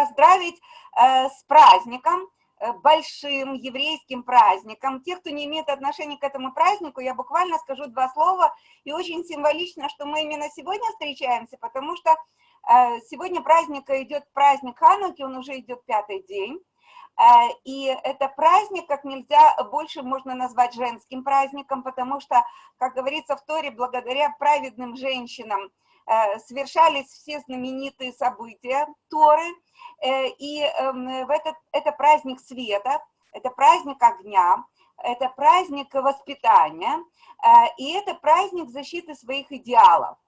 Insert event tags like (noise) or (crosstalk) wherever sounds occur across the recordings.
поздравить с праздником, большим еврейским праздником. Те, кто не имеет отношения к этому празднику, я буквально скажу два слова. И очень символично, что мы именно сегодня встречаемся, потому что сегодня праздника идет праздник Хануки, он уже идет пятый день. Э, и это праздник как нельзя больше можно назвать женским праздником, потому что, как говорится в Торе, благодаря праведным женщинам э, совершались все знаменитые события Торы, э, и эм, в этот, это праздник света, это праздник огня, это праздник воспитания, и это праздник защиты своих идеалов.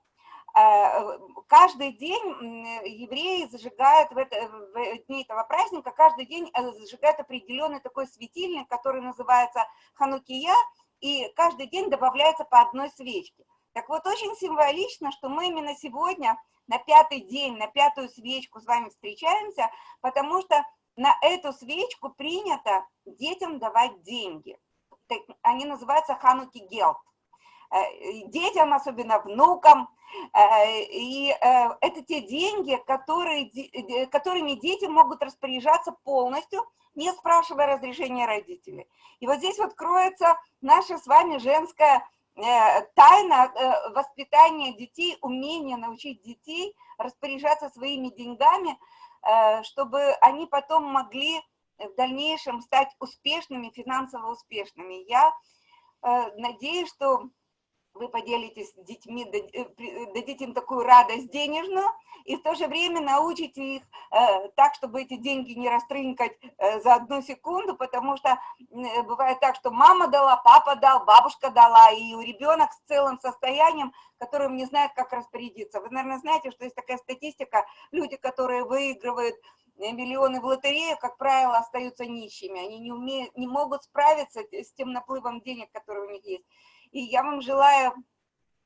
Э, каждый день евреи зажигают в, это, в дни этого праздника, каждый день э, зажигают определенный такой светильник, который называется ханукия, и каждый день добавляется по одной свечке. Так вот, очень символично, что мы именно сегодня на пятый день, на пятую свечку с вами встречаемся, потому что на эту свечку принято детям давать деньги. Они называются хануки гелт. Э, детям, особенно внукам, Э, и э, это те деньги, которые, которыми дети могут распоряжаться полностью, не спрашивая разрешения родителей. И вот здесь вот кроется наша с вами женская тайна воспитания детей, умение научить детей распоряжаться своими деньгами, чтобы они потом могли в дальнейшем стать успешными, финансово успешными. Я надеюсь, что вы поделитесь с детьми, э, дадите им такую радость денежную, и в то же время научите их э, так, чтобы эти деньги не растрынкать э, за одну секунду, потому что э, бывает так, что мама дала, папа дал, бабушка дала, и у ребенок с целым состоянием, которым не знает, как распорядиться. Вы, наверное, знаете, что есть такая статистика, люди, которые выигрывают э, миллионы в лотерею, как правило, остаются нищими, они не, умеют, не могут справиться с тем наплывом денег, который у них есть. И я вам желаю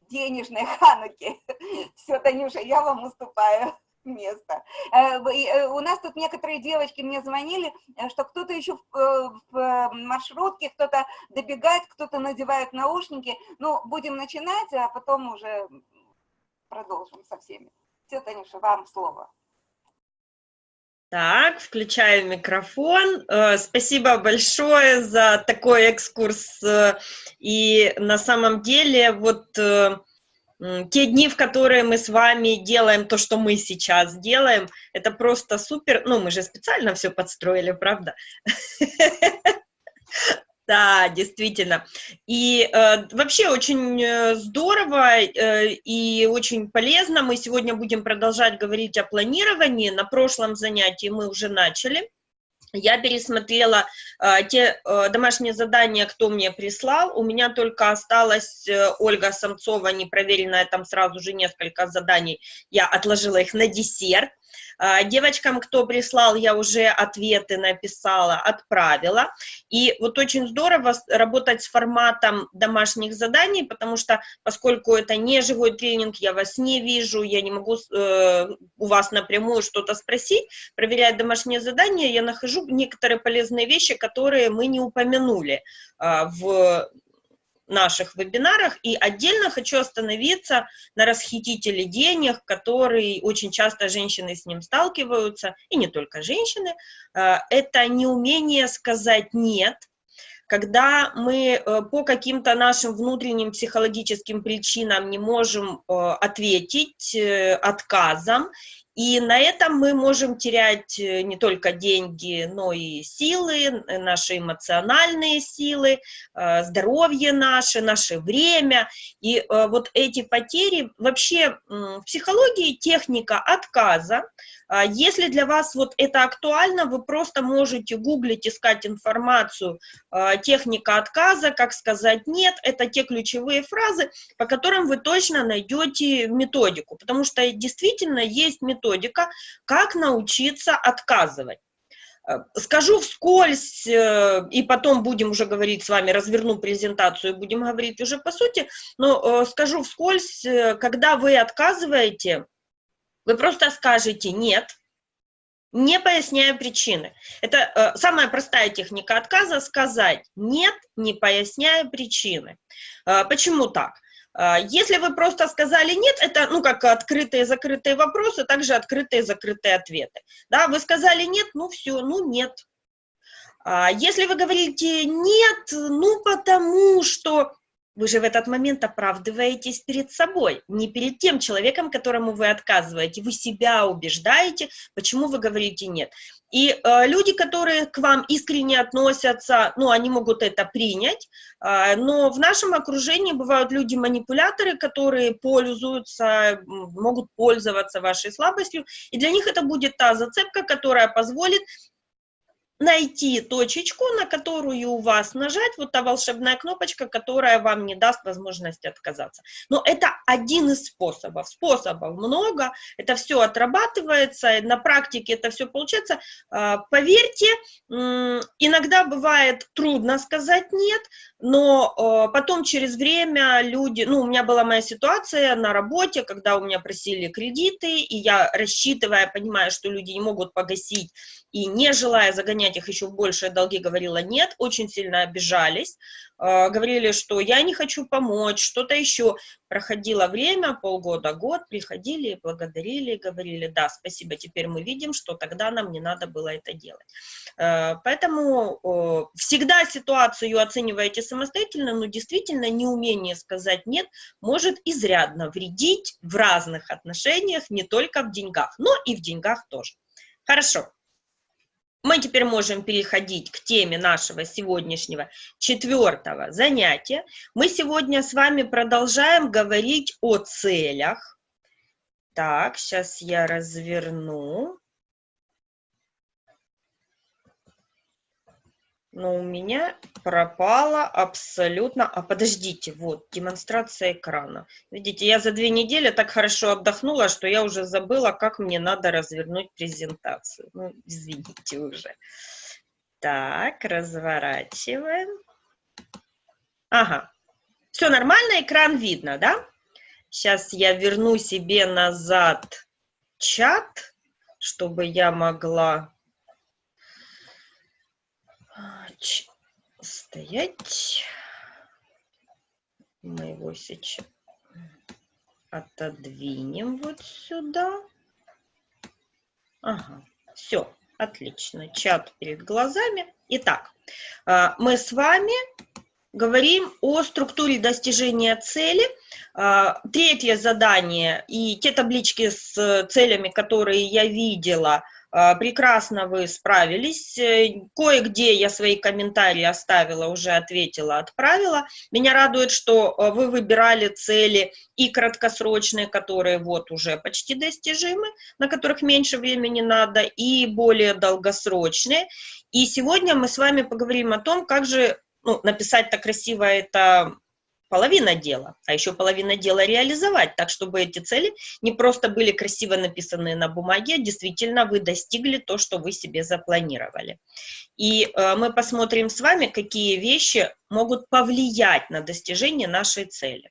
денежной хануки. (laughs) Все, Танюша, я вам уступаю место. Э, э, у нас тут некоторые девочки мне звонили, э, что кто-то еще в маршрутке, кто-то добегает, кто-то надевает наушники. Ну, будем начинать, а потом уже продолжим со всеми. Все, Танюша, вам слово. Так, включаю микрофон. Э, спасибо большое за такой экскурс. Э, и на самом деле, вот э, те дни, в которые мы с вами делаем то, что мы сейчас делаем, это просто супер. Ну, мы же специально все подстроили, правда? (laughs) Да, действительно. И э, вообще очень э, здорово э, и очень полезно. Мы сегодня будем продолжать говорить о планировании. На прошлом занятии мы уже начали. Я пересмотрела э, те э, домашние задания, кто мне прислал. У меня только осталась э, Ольга Самцова, непроверенная, там сразу же несколько заданий. Я отложила их на десерт. А, девочкам, кто прислал, я уже ответы написала, отправила. И вот очень здорово работать с форматом домашних заданий, потому что, поскольку это не живой тренинг, я вас не вижу, я не могу э, у вас напрямую что-то спросить, проверяя домашние задания, я нахожу некоторые полезные вещи, которые мы не упомянули э, в наших вебинарах, и отдельно хочу остановиться на расхитителе денег, который очень часто женщины с ним сталкиваются, и не только женщины, а, это неумение сказать «нет», когда мы э, по каким-то нашим внутренним психологическим причинам не можем э, ответить э, отказом, и на этом мы можем терять э, не только деньги, но и силы, наши эмоциональные силы, э, здоровье наше, наше время. И э, вот эти потери, вообще в психологии техника отказа, если для вас вот это актуально, вы просто можете гуглить, искать информацию, а, техника отказа, как сказать нет, это те ключевые фразы, по которым вы точно найдете методику, потому что действительно есть методика, как научиться отказывать. А, скажу вскользь, э, и потом будем уже говорить с вами, разверну презентацию, и будем говорить уже по сути, но э, скажу вскользь, э, когда вы отказываете, вы просто скажете «нет», не поясняя причины. Это э, самая простая техника отказа – сказать «нет», не поясняя причины. Э, почему так? А, если вы просто сказали «нет», это, ну, как открытые и закрытые вопросы, также открытые и закрытые ответы. Да, вы сказали «нет», ну, все, ну, нет. А, если вы говорите «нет», ну, потому что вы же в этот момент оправдываетесь перед собой, не перед тем человеком, которому вы отказываете. Вы себя убеждаете, почему вы говорите «нет». И э, люди, которые к вам искренне относятся, ну, они могут это принять, э, но в нашем окружении бывают люди-манипуляторы, которые пользуются, могут пользоваться вашей слабостью, и для них это будет та зацепка, которая позволит найти точечку, на которую у вас нажать, вот та волшебная кнопочка, которая вам не даст возможности отказаться. Но это один из способов. Способов много, это все отрабатывается, на практике это все получается. А, поверьте, иногда бывает трудно сказать «нет», но а, потом через время люди, ну, у меня была моя ситуация на работе, когда у меня просили кредиты, и я, рассчитывая, понимая, что люди не могут погасить, и не желая загонять их еще большие долги, говорила нет, очень сильно обижались, э, говорили, что я не хочу помочь, что-то еще. Проходило время, полгода, год, приходили, благодарили, говорили, да, спасибо, теперь мы видим, что тогда нам не надо было это делать. Э, поэтому всегда ситуацию оцениваете самостоятельно, но действительно неумение сказать нет может изрядно вредить в разных отношениях, не только в деньгах, но и в деньгах тоже. Хорошо. Мы теперь можем переходить к теме нашего сегодняшнего четвертого занятия. Мы сегодня с вами продолжаем говорить о целях. Так, сейчас я разверну. Но у меня пропала абсолютно... А подождите, вот, демонстрация экрана. Видите, я за две недели так хорошо отдохнула, что я уже забыла, как мне надо развернуть презентацию. Ну, извините уже. Так, разворачиваем. Ага, все нормально, экран видно, да? Сейчас я верну себе назад чат, чтобы я могла стоять. Мы его сейчас отодвинем вот сюда. Ага, все, отлично. Чат перед глазами. Итак, а, мы с вами говорим о структуре достижения цели. А, третье задание и те таблички с целями, которые я видела – прекрасно вы справились. Э, кое-где я свои комментарии оставила, уже ответила, отправила. Меня радует, что э, вы выбирали цели и краткосрочные, которые вот уже почти достижимы, на которых меньше времени надо, и более долгосрочные. И сегодня мы с вами поговорим о том, как же ну, написать-то красиво это половина дела, а еще половина дела реализовать, так чтобы эти цели не просто были красиво написаны на бумаге, а действительно вы достигли то, что вы себе запланировали. И э, мы посмотрим с вами, какие вещи могут повлиять на достижение нашей цели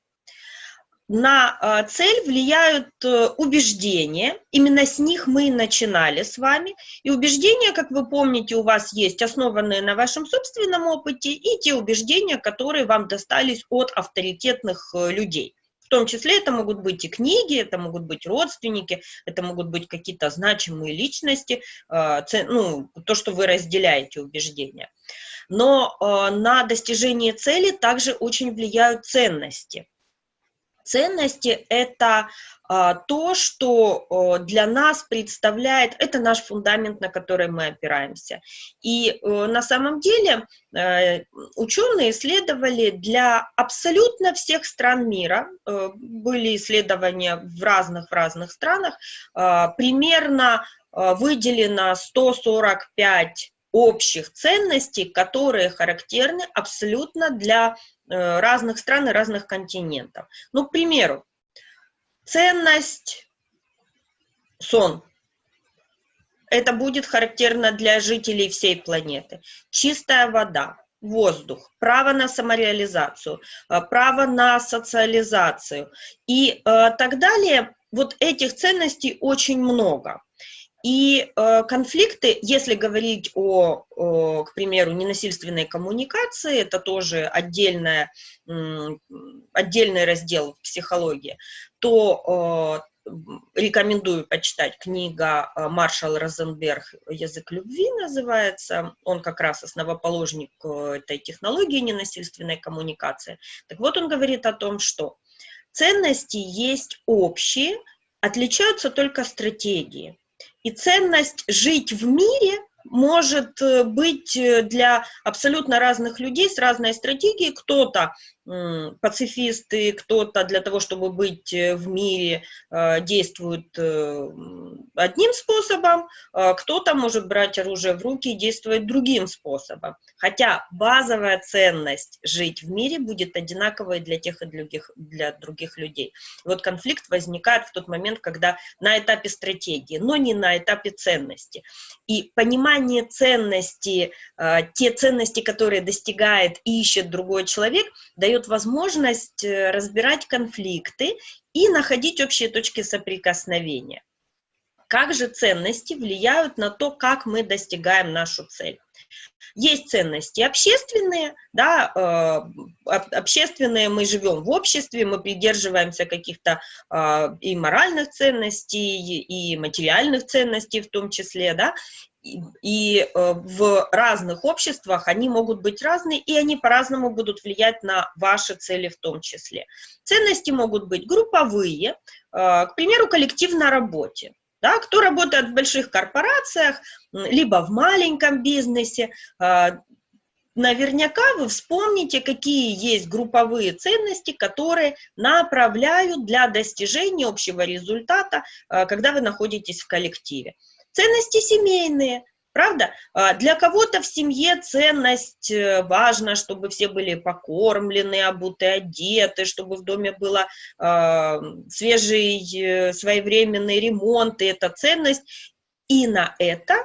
на а, цель влияют э, убеждения, именно с них мы и начинали с вами, и убеждения, как вы помните, у вас есть, основанные на вашем собственном опыте, и те убеждения, которые вам достались от авторитетных э, людей. В том числе это могут быть и книги, это могут быть родственники, это могут быть какие-то значимые личности, э, ну, то, что вы разделяете убеждения. Но на достижение цели также очень влияют ценности – Ценности – это а, то, что для нас представляет, это наш фундамент, на который мы опираемся. И э, на самом деле э, ученые исследовали для абсолютно всех стран мира, э, были исследования в разных, в разных странах, а, примерно выделено 145 общих ценностей, которые характерны абсолютно для Э, разных стран и разных континентов. Ну, к примеру, ценность сон. Это будет характерно для жителей всей планеты. Чистая вода, воздух, право на самореализацию, э, право на социализацию и э, так далее. Вот этих ценностей очень много. И э, конфликты, если говорить о, о, к примеру, ненасильственной коммуникации, это тоже отдельная, отдельный раздел в психологии, то э, рекомендую почитать книга э, Маршал Розенберг «Язык любви» называется. Он как раз основоположник э, этой технологии ненасильственной коммуникации. Так вот, он говорит о том, что ценности есть общие, отличаются только стратегии. И ценность жить в мире может э, быть э, для абсолютно разных людей с разной стратегией. Кто-то пацифисты, кто-то для того, чтобы быть э, в мире, действует одним способом, а кто-то может брать оружие в руки и действовать другим способом. Хотя базовая ценность жить в мире будет одинаковой для тех и других, для других людей. И вот конфликт возникает в тот момент, когда на этапе стратегии, но не на этапе ценности. И понимание ценности, те ценности, которые достигает и ищет другой человек, дает возможность э, разбирать конфликты и находить общие точки соприкосновения. Как же ценности влияют на то, как мы достигаем нашу цель? Есть ценности общественные, да, э, общественные, мы живем в обществе, мы придерживаемся каких-то э, и моральных ценностей, и материальных ценностей в том числе, да, и э, в разных обществах они могут быть разные, и они по-разному будут влиять на ваши цели в том числе. Ценности могут быть групповые, э, к примеру, коллектив на работе. Да, кто работает в больших корпорациях, либо в маленьком бизнесе, э, наверняка вы вспомните, какие есть групповые ценности, которые направляют для достижения общего результата, когда вы находитесь в коллективе. Ценности семейные, правда? А, для кого-то в семье ценность э, важна, чтобы все были покормлены, обуты, одеты, чтобы в доме был э, свежий, своевременный ремонт, и это ценность. И на это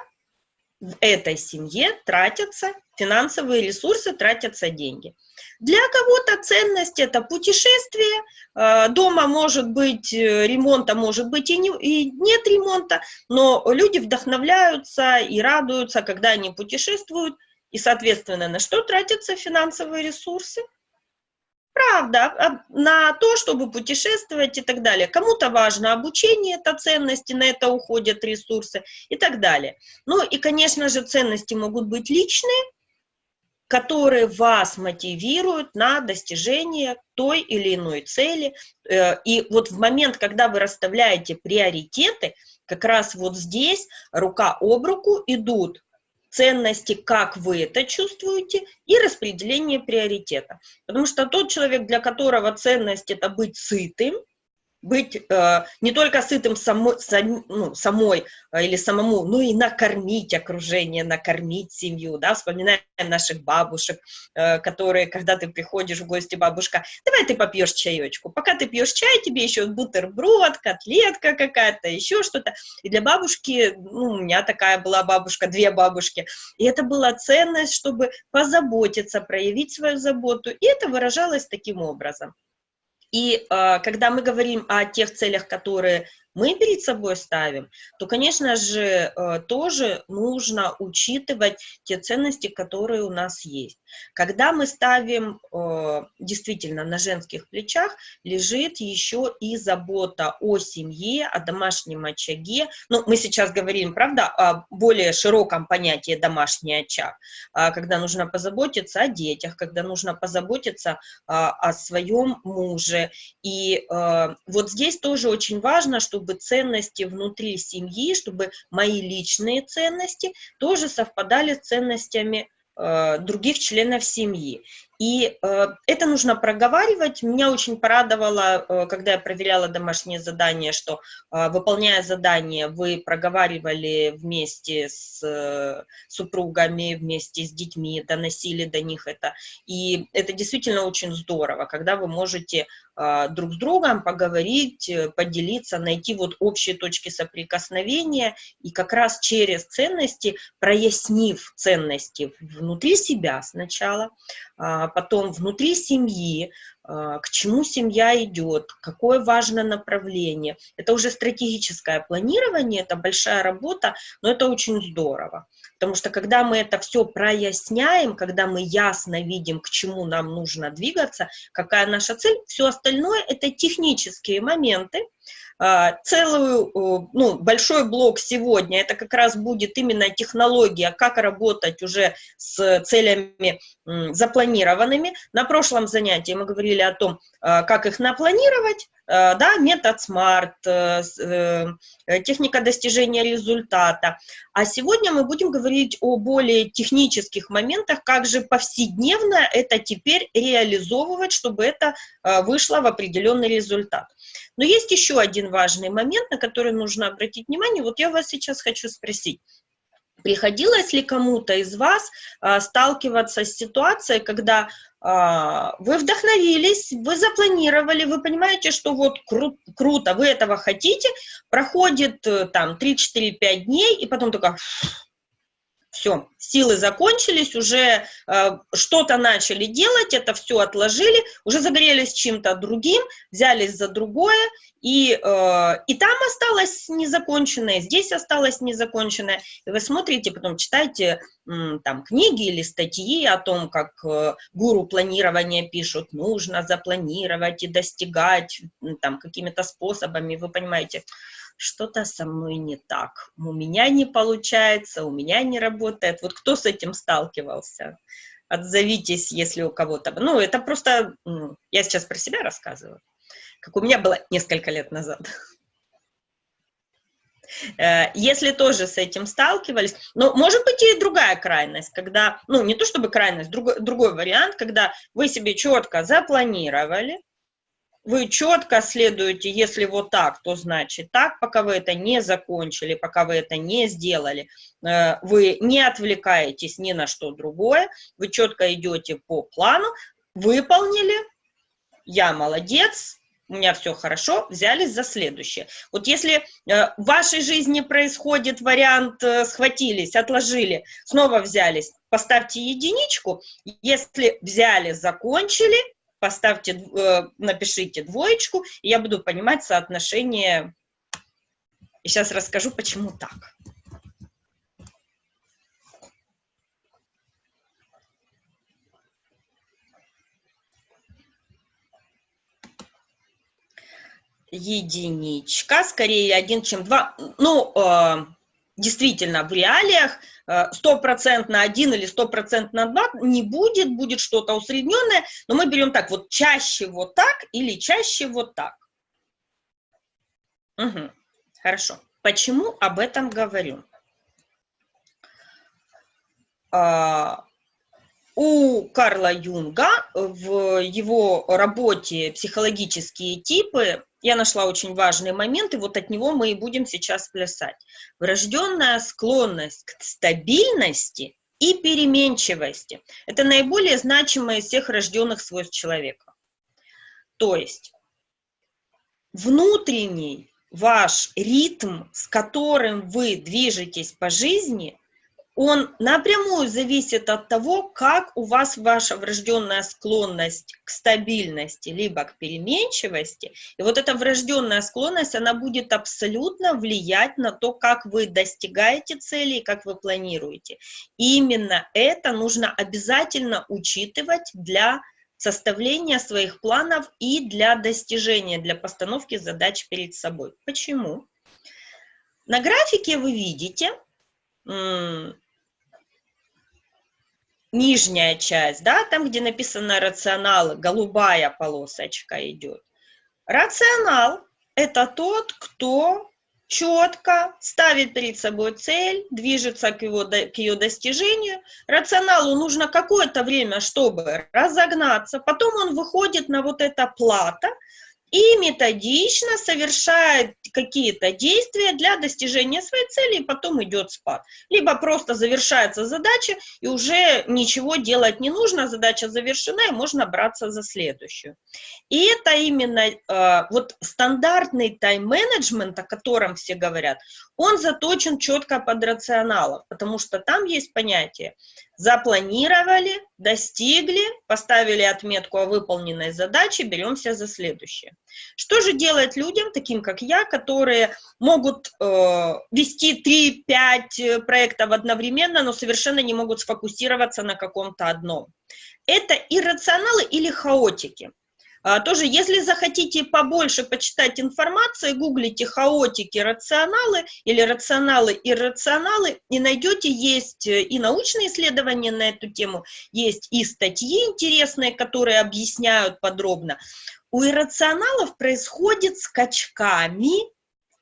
в этой семье тратятся финансовые ресурсы, тратятся деньги. Для кого-то ценность – это путешествие, э, дома может быть э, ремонта, может быть и, не, и нет ремонта, но люди вдохновляются и радуются, когда они путешествуют, и, соответственно, на что тратятся финансовые ресурсы? Правда, а, на то, чтобы путешествовать и так далее. Кому-то важно обучение, это ценности, на это уходят ресурсы и так далее. Ну и, конечно же, ценности могут быть личные, которые вас мотивируют на достижение той или иной цели. Э, и вот в момент, когда вы расставляете приоритеты, как раз вот здесь рука об руку идут ценности, как вы это чувствуете, и распределение приоритета. Потому что тот человек, для которого ценность – это быть сытым, быть э, не только сытым само, сам, ну, самой э, или самому, но и накормить окружение, накормить семью, да, вспоминаем наших бабушек, э, которые, когда ты приходишь в гости, бабушка, давай ты попьешь чаечку, пока ты пьешь чай, тебе еще бутерброд, котлетка какая-то, еще что-то, и для бабушки, ну, у меня такая была бабушка, две бабушки, и это была ценность, чтобы позаботиться, проявить свою заботу, и это выражалось таким образом. И э, когда мы говорим о тех целях, которые мы перед собой ставим, то, конечно же, э, тоже нужно учитывать те ценности, которые у нас есть. Когда мы ставим, э, действительно, на женских плечах лежит еще и забота о семье, о домашнем очаге. Ну, мы сейчас говорим, правда, о более широком понятии домашний очаг, а когда нужно позаботиться о детях, когда нужно позаботиться а, о своем муже. И э, вот здесь тоже очень важно, чтобы чтобы ценности внутри семьи, чтобы мои личные ценности тоже совпадали с ценностями э, других членов семьи. И э, это нужно проговаривать. Меня очень порадовало, э, когда я проверяла домашнее задание, что, э, выполняя задание, вы проговаривали вместе с э, супругами, вместе с детьми, доносили до них это. И это действительно очень здорово, когда вы можете э, друг с другом поговорить, э, поделиться, найти вот общие точки соприкосновения, и как раз через ценности, прояснив ценности внутри себя сначала, потом внутри семьи, а, к чему семья идет, какое важное направление. Это уже стратегическое планирование, это большая работа, но это очень здорово. Потому что когда мы это все проясняем, когда мы ясно видим, к чему нам нужно двигаться, какая наша цель, все остальное это технические моменты, а, целую, ну, большой блок сегодня, это как раз будет именно технология, как работать уже с целями запланированными. На прошлом занятии мы говорили о том, а, как их напланировать, а, да, метод SMART, э, э, техника достижения результата. А сегодня мы будем говорить о более технических моментах, как же повседневно это теперь реализовывать, чтобы это вышло в определенный результат. Но есть еще один важный момент, на который нужно обратить внимание. Вот я вас сейчас хочу спросить. Приходилось ли кому-то из вас а, сталкиваться с ситуацией, когда а, вы вдохновились, вы запланировали, вы понимаете, что вот кру круто, вы этого хотите, проходит э, там 3-4-5 дней, и потом только все, силы закончились, уже э, что-то начали делать, это все отложили, уже загорелись чем-то другим, взялись за другое, и, э, и там осталось незаконченное, здесь осталось незаконченное. И вы смотрите, потом читаете э, там книги или статьи о том, как э, гуру планирования пишут, нужно запланировать и достигать там какими-то способами, вы понимаете, что-то со мной не так, у меня не получается, у меня не работает. Вот кто с этим сталкивался? Отзовитесь, если у кого-то... Ну, это просто... Я сейчас про себя рассказываю, как у меня было несколько лет назад. Э, если тоже с этим сталкивались, но может быть и другая крайность, когда, ну не то чтобы крайность, другой, другой вариант, когда вы себе четко запланировали, вы четко следуете, если вот так, то значит так, пока вы это не закончили, пока вы это не сделали, э, вы не отвлекаетесь ни на что другое, вы четко идете по плану, выполнили, я молодец, у меня все хорошо, взялись за следующее. Вот если э, в вашей жизни происходит вариант, э, схватились, отложили, снова взялись, поставьте единичку, если взяли, закончили, поставьте, э, напишите двоечку, и я буду понимать соотношение. И сейчас расскажу, почему так. единичка, скорее один, чем два. Ну, э, действительно, в реалиях Э, стопроцентно один или стопроцентно два не будет, будет что-то усредненное, но мы берем так, вот чаще вот так или чаще вот так. Угу. Хорошо. Почему об этом говорю? А, у Карла Юнга в его работе «Психологические типы» я нашла очень важный момент, и вот от него мы и будем сейчас плясать. Врожденная склонность к стабильности и переменчивости – это наиболее значимое из всех рожденных свойств человека. То есть внутренний ваш ритм, с которым вы движетесь по жизни, он напрямую зависит от того, как у вас ваша врожденная склонность к стабильности, либо к переменчивости. И вот эта врожденная склонность, она будет абсолютно влиять на то, как вы достигаете цели и как вы планируете. И именно это нужно обязательно учитывать для составления своих планов и для достижения, для постановки задач перед собой. Почему? На графике вы видите нижняя часть, да, там, где написано рационал, голубая полосочка идет. Рационал – это тот, кто четко ставит перед собой цель, движется к, его, к ее достижению. Рационалу нужно какое-то время, чтобы разогнаться, потом он выходит на вот это плата, и методично совершает какие-то действия для достижения своей цели, и потом идет спад. Либо просто завершается задача, и уже ничего делать не нужно, задача завершена, и можно браться за следующую. И это именно э, вот стандартный тайм-менеджмент, о котором все говорят, он заточен четко под рационалов, потому что там есть понятие запланировали, достигли, поставили отметку о выполненной задаче, беремся за следующее. Что же делать людям, таким как я, которые могут э, вести 3-5 проектов одновременно, но совершенно не могут сфокусироваться на каком-то одном? Это иррационалы или хаотики. А, тоже, если захотите побольше почитать информации, гуглите хаотики, рационалы или рационалы, иррационалы, и найдете, есть э, и научные исследования на эту тему, есть и статьи интересные, которые объясняют подробно. У иррационалов происходит скачками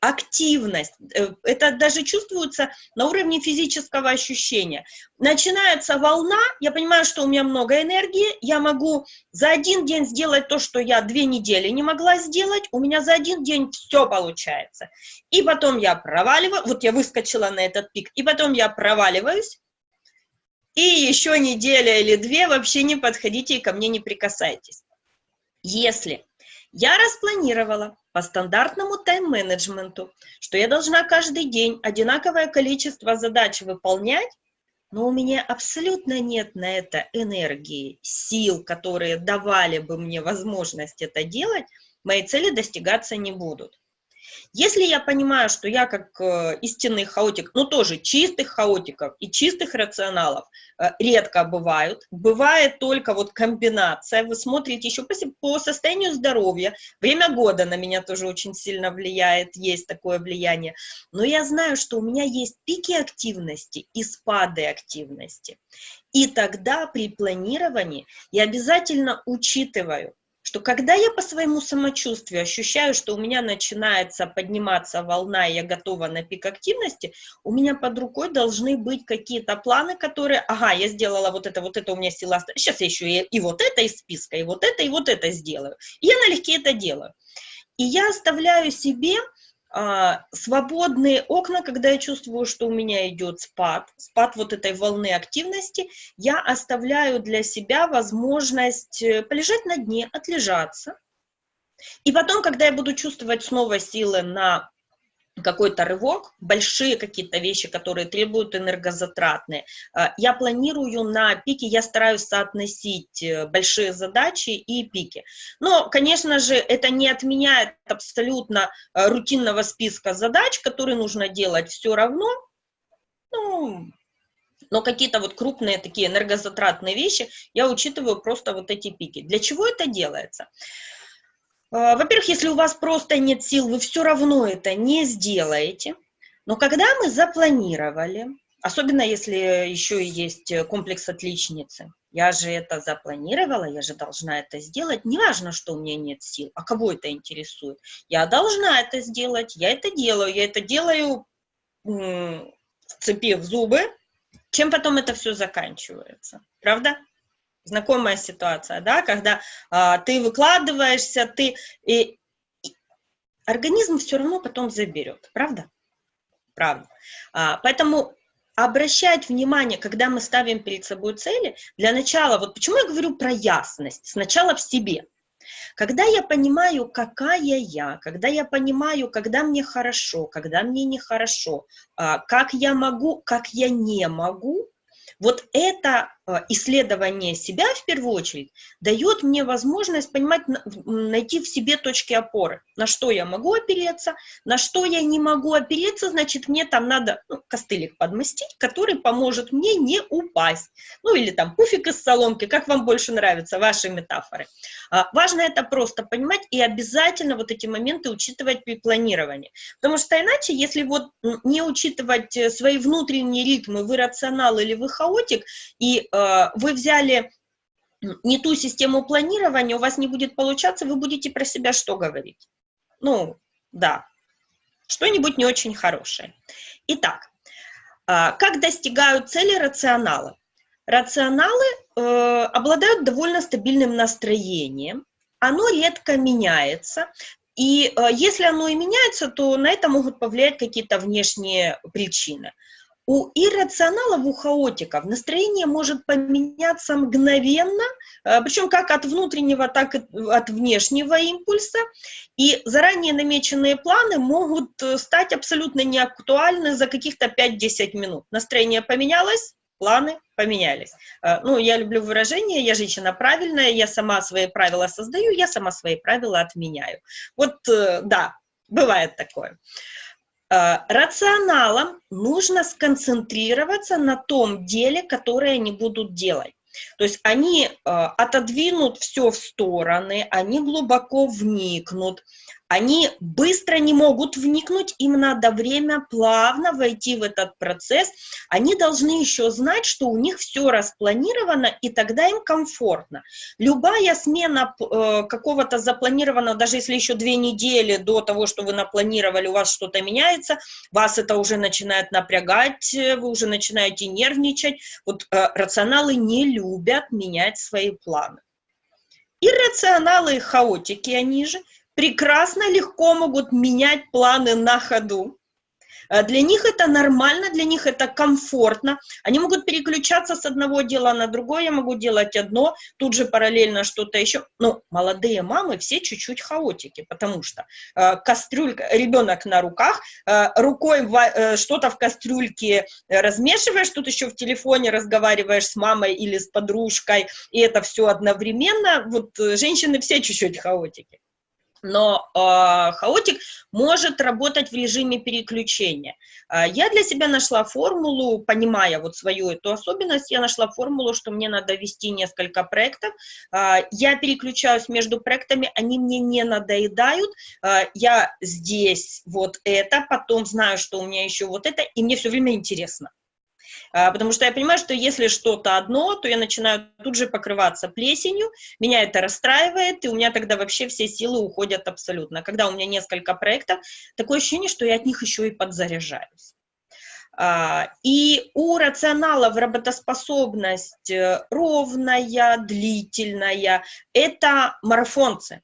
активность. Э, это даже чувствуется на уровне физического ощущения. Начинается волна, я понимаю, что у меня много энергии, я могу за один день сделать то, что я две недели не могла сделать, у меня за один день все получается. И потом я проваливаю, вот я выскочила на этот пик, и потом я проваливаюсь, и еще неделя или две вообще не подходите и ко мне не прикасайтесь. Если я распланировала по стандартному тайм-менеджменту, что я должна каждый день одинаковое количество задач выполнять, но у меня абсолютно нет на это энергии, сил, которые давали бы мне возможность это делать, мои цели достигаться не будут. Если я понимаю, что я как э, истинный хаотик, ну тоже чистых хаотиков и чистых рационалов э, редко бывают, бывает только вот комбинация, вы смотрите еще по, по состоянию здоровья, время года на меня тоже очень сильно влияет, есть такое влияние, но я знаю, что у меня есть пики активности и спады активности. И тогда при планировании я обязательно учитываю, что когда я по своему самочувствию ощущаю, что у меня начинается подниматься волна, и я готова на пик активности, у меня под рукой должны быть какие-то планы, которые, ага, я сделала вот это, вот это у меня сила, сейчас я еще и, и вот это из списка, и вот это, и вот это сделаю. И я налегке это делаю. И я оставляю себе свободные окна, когда я чувствую, что у меня идет спад, спад вот этой волны активности, я оставляю для себя возможность э, полежать на дне, отлежаться. И потом, когда я буду чувствовать снова силы на какой-то рывок, большие какие-то вещи, которые требуют энергозатратные. А, я планирую на пике, я стараюсь соотносить э, большие задачи и пики. Но, конечно же, это не отменяет абсолютно э, рутинного списка задач, которые нужно делать все равно. Ну, но какие-то вот крупные такие энергозатратные вещи я учитываю просто вот эти пики. Для чего это делается? Во-первых, если у вас просто нет сил, вы все равно это не сделаете. Но когда мы запланировали, особенно если еще и есть комплекс отличницы, я же это запланировала, я же должна это сделать, неважно, что у меня нет сил, а кого это интересует. Я должна это сделать, я это делаю, я это делаю, вцепив зубы, чем потом это все заканчивается, правда? Знакомая ситуация, да, когда а, ты выкладываешься, ты... И, и организм все равно потом заберет, правда? Правда. А, поэтому обращать внимание, когда мы ставим перед собой цели, для начала, вот почему я говорю про ясность, сначала в себе. Когда я понимаю, какая я, когда я понимаю, когда мне хорошо, когда мне нехорошо, а, как я могу, как я не могу, вот это исследование себя в первую очередь дает мне возможность понимать, найти в себе точки опоры, на что я могу опереться, на что я не могу опереться, значит, мне там надо ну, костылик подмастить, который поможет мне не упасть. Ну или там пуфик из соломки, как вам больше нравятся ваши метафоры. А, важно это просто понимать и обязательно вот эти моменты учитывать при планировании. Потому что иначе, если вот не учитывать э, свои внутренние ритмы, вы рационал или вы хаотик, и э, Э, вы взяли не ту систему планирования, у вас не будет получаться, вы будете про себя что говорить? Ну, да, что-нибудь не очень хорошее. Итак, э, как достигают цели рационалы? Рационалы э, обладают довольно стабильным настроением, оно редко меняется, и э, если оно и меняется, то на это могут повлиять какие-то внешние причины. У иррационалов, у хаотиков настроение может поменяться мгновенно, э, причем как от внутреннего, так и от внешнего импульса, и заранее намеченные планы могут э, стать абсолютно неактуальны за каких-то 5-10 минут. Настроение поменялось, планы поменялись. Э, ну, я люблю выражение, я женщина правильная, я сама свои правила создаю, я сама свои правила отменяю. Вот, да, бывает такое. Э, рационалам нужно сконцентрироваться на том деле, которое они будут делать. То есть они э, отодвинут все в стороны, они глубоко вникнут, они быстро не могут вникнуть, им надо время плавно войти в этот процесс. Они должны еще знать, что у них все распланировано, и тогда им комфортно. Любая смена э, какого-то запланированного, даже если еще две недели до того, что вы напланировали, у вас что-то меняется, вас это уже начинает напрягать, вы уже начинаете нервничать. Вот э, рационалы не любят менять свои планы. Иррационалы и хаотики, они же – прекрасно, легко могут менять планы на ходу. Э, для них это нормально, для них это комфортно. Они могут переключаться с одного дела на другое, я могу делать одно, тут же параллельно что-то еще. Но молодые мамы все чуть-чуть хаотики, потому что э, кастрюлька, ребенок на руках, э, рукой э, что-то в кастрюльке размешиваешь, тут еще в телефоне разговариваешь с мамой или с подружкой, и это все одновременно. Вот э, женщины все чуть-чуть хаотики но э, хаотик может работать в режиме переключения. Э, я для себя нашла формулу, понимая вот свою эту особенность, я нашла формулу, что мне надо вести несколько проектов. Э, я переключаюсь между проектами, они мне не надоедают. Э, я здесь вот это, потом знаю, что у меня еще вот это, и мне все время интересно. А, потому что я понимаю, что если что-то одно, то я начинаю тут же покрываться плесенью, меня это расстраивает, и у меня тогда вообще все силы уходят абсолютно. Когда у меня несколько проектов, такое ощущение, что я от них еще и подзаряжаюсь. А, и у рационалов работоспособность э, ровная, длительная, это марафонцы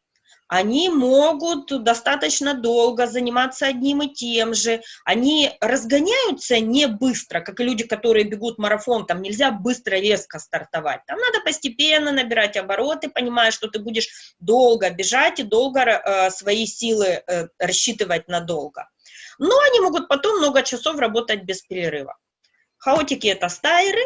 они могут достаточно долго заниматься одним и тем же, они разгоняются не быстро, как и люди, которые бегут марафон, там нельзя быстро, резко стартовать, там надо постепенно набирать обороты, понимая, что ты будешь долго бежать и долго э, свои силы э, рассчитывать надолго. Но они могут потом много часов работать без перерыва. Хаотики — это стайры,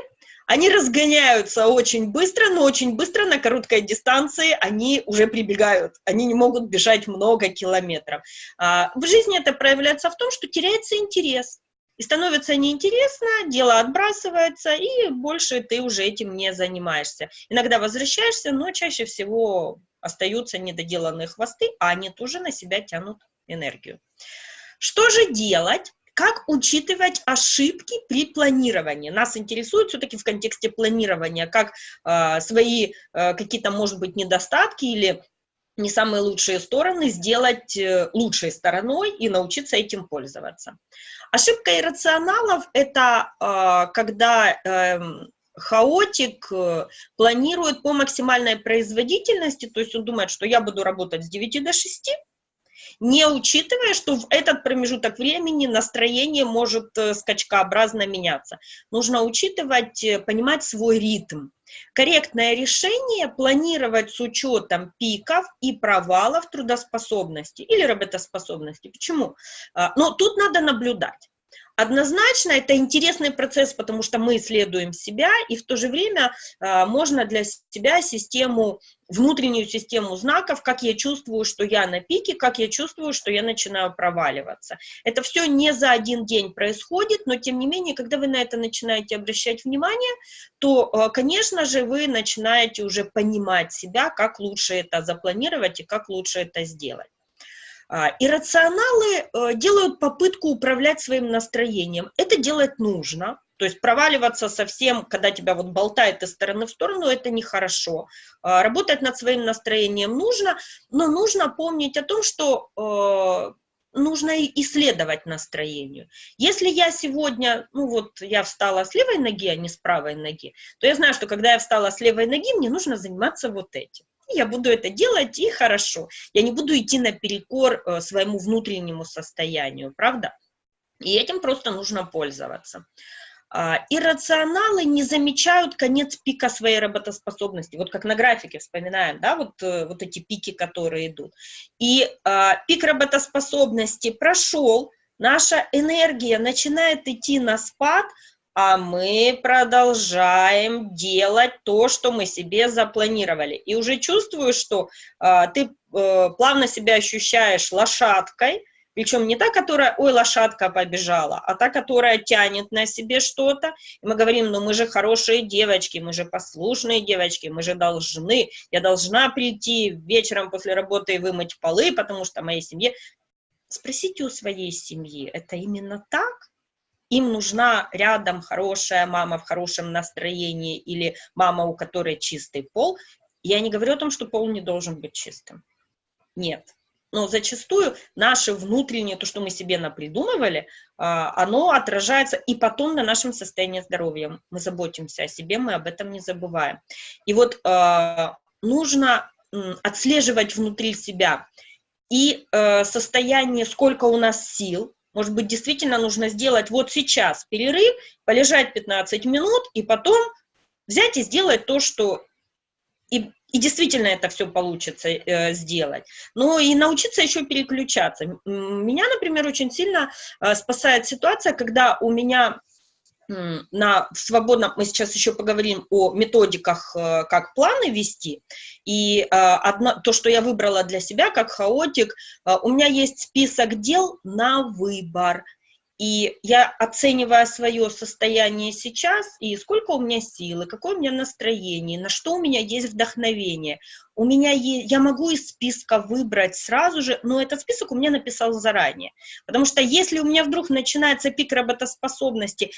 они разгоняются очень быстро, но очень быстро на короткой дистанции они уже прибегают. Они не могут бежать много километров. А, в жизни это проявляется в том, что теряется интерес. И становится неинтересно, дело отбрасывается, и больше ты уже этим не занимаешься. Иногда возвращаешься, но чаще всего остаются недоделанные хвосты, а они тоже на себя тянут энергию. Что же делать? Как учитывать ошибки при планировании? Нас интересует все-таки в контексте планирования, как э, свои э, какие-то, может быть, недостатки или не самые лучшие стороны сделать э, лучшей стороной и научиться этим пользоваться. Ошибка иррационалов – это э, когда э, хаотик планирует по максимальной производительности, то есть он думает, что я буду работать с 9 до 6, не учитывая, что в этот промежуток времени настроение может э, скачкообразно меняться. Нужно учитывать, э, понимать свой ритм. Корректное решение планировать с учетом пиков и провалов трудоспособности или работоспособности. Почему? А, Но тут надо наблюдать. Однозначно это интересный процесс, потому что мы исследуем себя, и в то же время э, можно для себя систему, внутреннюю систему знаков, как я чувствую, что я на пике, как я чувствую, что я начинаю проваливаться. Это все не за один день происходит, но тем не менее, когда вы на это начинаете обращать внимание, то, э, конечно же, вы начинаете уже понимать себя, как лучше это запланировать и как лучше это сделать. А, иррационалы э, делают попытку управлять своим настроением. Это делать нужно, то есть проваливаться совсем, когда тебя вот болтает из стороны в сторону, это нехорошо. А, работать над своим настроением нужно, но нужно помнить о том, что э, нужно исследовать настроению. Если я сегодня, ну вот я встала с левой ноги, а не с правой ноги, то я знаю, что когда я встала с левой ноги, мне нужно заниматься вот этим. Я буду это делать, и хорошо. Я не буду идти наперекор э, своему внутреннему состоянию, правда? И этим просто нужно пользоваться. А, иррационалы не замечают конец пика своей работоспособности. Вот как на графике вспоминаем, да, вот, э, вот эти пики, которые идут. И а, пик работоспособности прошел, наша энергия начинает идти на спад, а мы продолжаем делать то, что мы себе запланировали. И уже чувствую, что а, ты а, плавно себя ощущаешь лошадкой, причем не та, которая, ой, лошадка побежала, а та, которая тянет на себе что-то. И мы говорим, ну мы же хорошие девочки, мы же послушные девочки, мы же должны, я должна прийти вечером после работы и вымыть полы, потому что моей семье... Спросите у своей семьи, это именно так? Им нужна рядом хорошая мама в хорошем настроении или мама, у которой чистый пол. Я не говорю о том, что пол не должен быть чистым. Нет, но зачастую наше внутреннее, то, что мы себе напридумывали, а, оно отражается и потом на нашем состоянии здоровья. Мы заботимся о себе, мы об этом не забываем. И вот а, нужно отслеживать внутри себя и э, состояние, сколько у нас сил, может быть, действительно нужно сделать вот сейчас перерыв, полежать 15 минут и потом взять и сделать то, что и и действительно это все получится э, сделать. Но и научиться еще переключаться. Меня, например, очень сильно э, спасает ситуация, когда у меня на свободном, мы сейчас еще поговорим о методиках, э, как планы вести, и э, одно, то, что я выбрала для себя как хаотик, э, у меня есть список дел на выбор, и я, оценивая свое состояние сейчас, и сколько у меня силы, какое у меня настроение, на что у меня есть вдохновение, у меня есть, я могу из списка выбрать сразу же, но этот список у меня написал заранее. Потому что если у меня вдруг начинается пик работоспособности,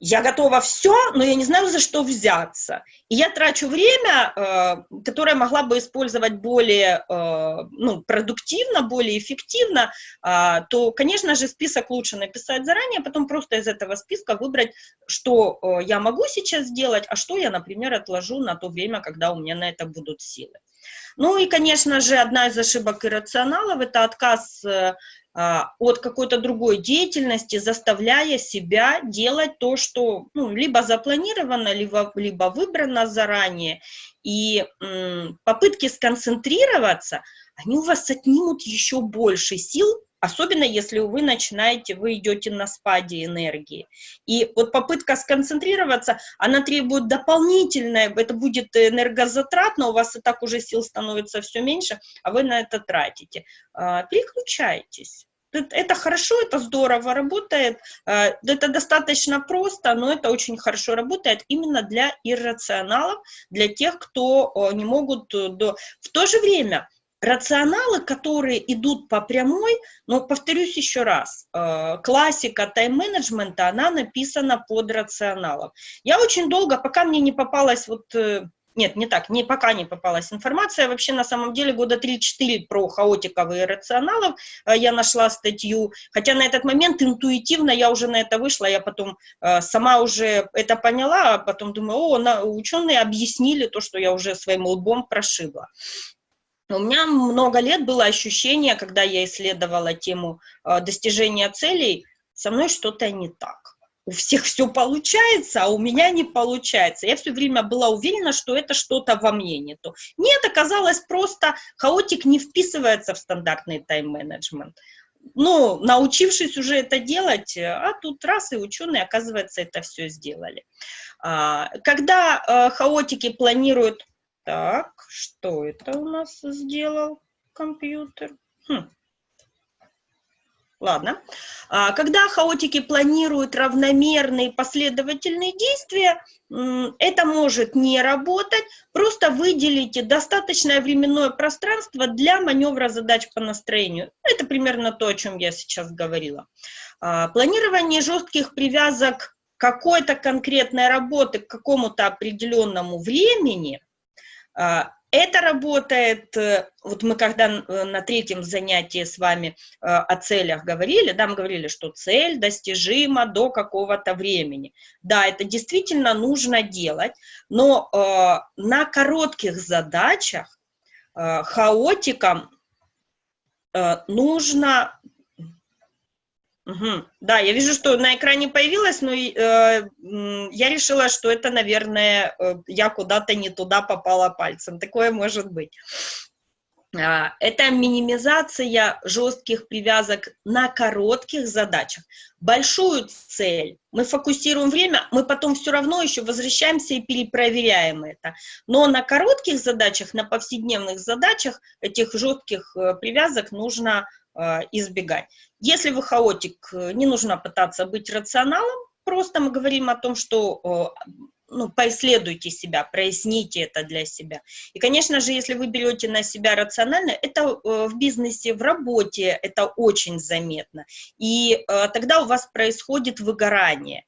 я готова все, но я не знаю, за что взяться. И я трачу время, э, которое могла бы использовать более э, ну, продуктивно, более эффективно, э, то, конечно же, список лучше написать заранее, а потом просто из этого списка выбрать, что э, я могу сейчас сделать, а что я, например, отложу на то время, когда у меня на это будут силы. Ну и, конечно же, одна из ошибок иррационалов – это отказ а, от какой-то другой деятельности, заставляя себя делать то, что ну, либо запланировано, либо, либо выбрано заранее. И попытки сконцентрироваться, они у вас отнимут еще больше сил, особенно если вы начинаете, вы идете на спаде энергии. И вот попытка сконцентрироваться, она требует дополнительное, это будет энергозатратно, у вас и так уже сил становится все меньше, а вы на это тратите. А, переключайтесь. Это хорошо, это здорово работает, а, это достаточно просто, но это очень хорошо работает именно для иррационалов, для тех, кто не могут... Э, до... В то же время рационалы, которые идут по прямой, но повторюсь еще раз, э, классика тайм-менеджмента, она написана под рационалом. Я очень долго, пока мне не попалась вот э, нет, не так, не, пока не попалась информация. Вообще, на самом деле, года 3-4 про хаотиков и рационалов э, я нашла статью. Хотя на этот момент интуитивно я уже на это вышла, я потом сама уже это поняла, а потом думаю, о, ученые объяснили то, что я уже своим лбом прошибла. У меня много лет было ощущение, когда я исследовала тему э, достижения целей, со мной что-то не так. У всех все получается, а у меня не получается. Я все время была уверена, что это что-то во мне не то. Нет, оказалось просто, хаотик не вписывается в стандартный тайм-менеджмент. Ну, научившись уже это делать, а тут раз и ученые, оказывается, это все сделали. А, когда э, хаотики планируют так, что это у нас сделал компьютер? Хм. Ладно. А, когда хаотики планируют равномерные последовательные действия, это может не работать. Просто выделите достаточное временное пространство для маневра задач по настроению. Это примерно то, о чем я сейчас говорила. А, планирование жестких привязок какой-то конкретной работы к какому-то определенному времени – это работает, э, вот мы когда э, на третьем занятии с вами э, о целях говорили, да, мы говорили, что цель достижима до какого-то времени. Да, это действительно нужно делать, но на коротких задачах хаотикам нужно... Угу. Да, я вижу, что на экране появилось, но э, я решила, что это, наверное, э, я куда-то не туда попала пальцем. Такое может быть. А, это минимизация жестких привязок на коротких задачах. Большую цель мы фокусируем время, мы потом все равно еще возвращаемся и перепроверяем это. Но на коротких задачах, на повседневных задачах этих жестких э, привязок нужно избегать. Если вы хаотик, э, не нужно пытаться быть рационалом, просто мы говорим о том, что ну, поисследуйте себя, проясните это для себя. И, конечно же, если вы берете на себя рационально, это э, в бизнесе, в работе, это очень заметно. И э, тогда у вас происходит выгорание.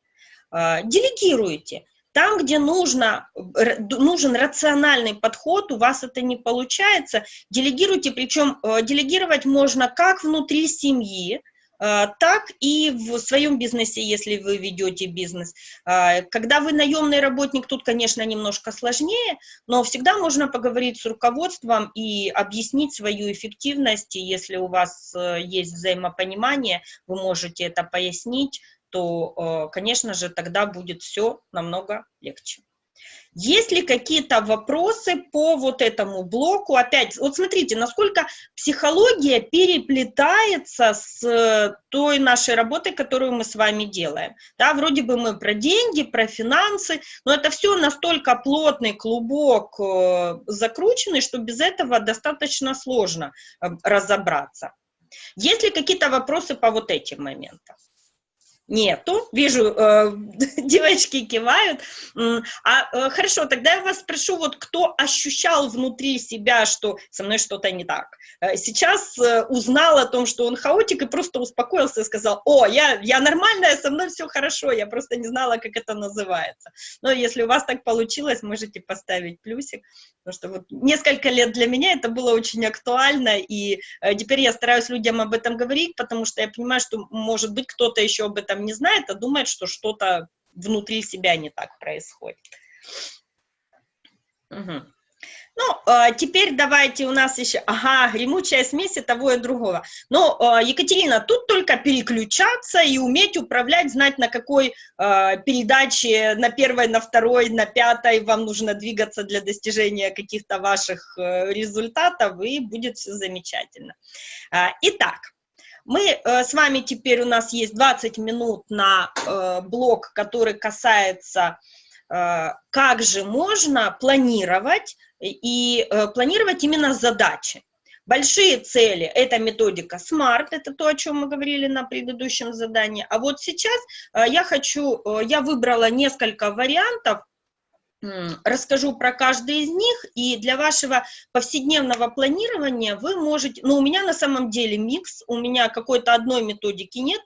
Э, делегируйте. Там, где нужно, нужен рациональный подход, у вас это не получается, делегируйте, причем делегировать можно как внутри семьи, а, так и в своем бизнесе, если вы ведете бизнес. А, когда вы наемный работник, тут, конечно, немножко сложнее, но всегда можно поговорить с руководством и объяснить свою эффективность, и если у вас э, есть взаимопонимание, вы можете это пояснить, то, э, конечно же, тогда будет все намного легче. Есть ли какие-то вопросы по вот этому блоку? Опять, вот смотрите, насколько психология переплетается с э, той нашей работой, которую мы с вами делаем. Да, вроде бы мы про деньги, про финансы, но это все настолько плотный клубок э, закрученный, что без этого достаточно сложно разобраться. Есть ли какие-то вопросы по вот этим моментам? Нету. Вижу, э, (laughs) девочки кивают. А э, хорошо, тогда я вас спрошу, вот кто ощущал внутри себя, что со мной что-то не так? Э, сейчас э, узнал о том, что он хаотик, и просто успокоился и сказал, о, я, я нормальная, со мной все хорошо, я просто не знала, как это называется. Но если у вас так получилось, можете поставить плюсик, потому что вот несколько лет для меня это было очень актуально, и э, теперь я стараюсь людям об этом говорить, потому что я понимаю, что, может быть, кто-то еще об этом не знает, а думает, что что-то внутри себя не так происходит. Угу. Ну, а, теперь давайте у нас еще, ага, гремучая смесь и того и другого. Но, а, Екатерина, тут только переключаться и уметь управлять, знать, на какой а, передаче, на первой, на второй, на пятой вам нужно двигаться для достижения каких-то ваших э, результатов, и будет все замечательно. Итак, мы э, с вами теперь, у нас есть 20 минут на э, блок, который касается, э, как же можно планировать, и э, планировать именно задачи. Большие цели – это методика SMART, это то, о чем мы говорили на предыдущем задании. А вот сейчас э, я хочу, э, я выбрала несколько вариантов, расскажу про каждый из них, и для вашего повседневного планирования вы можете, ну, у меня на самом деле микс, у меня какой-то одной методики нет,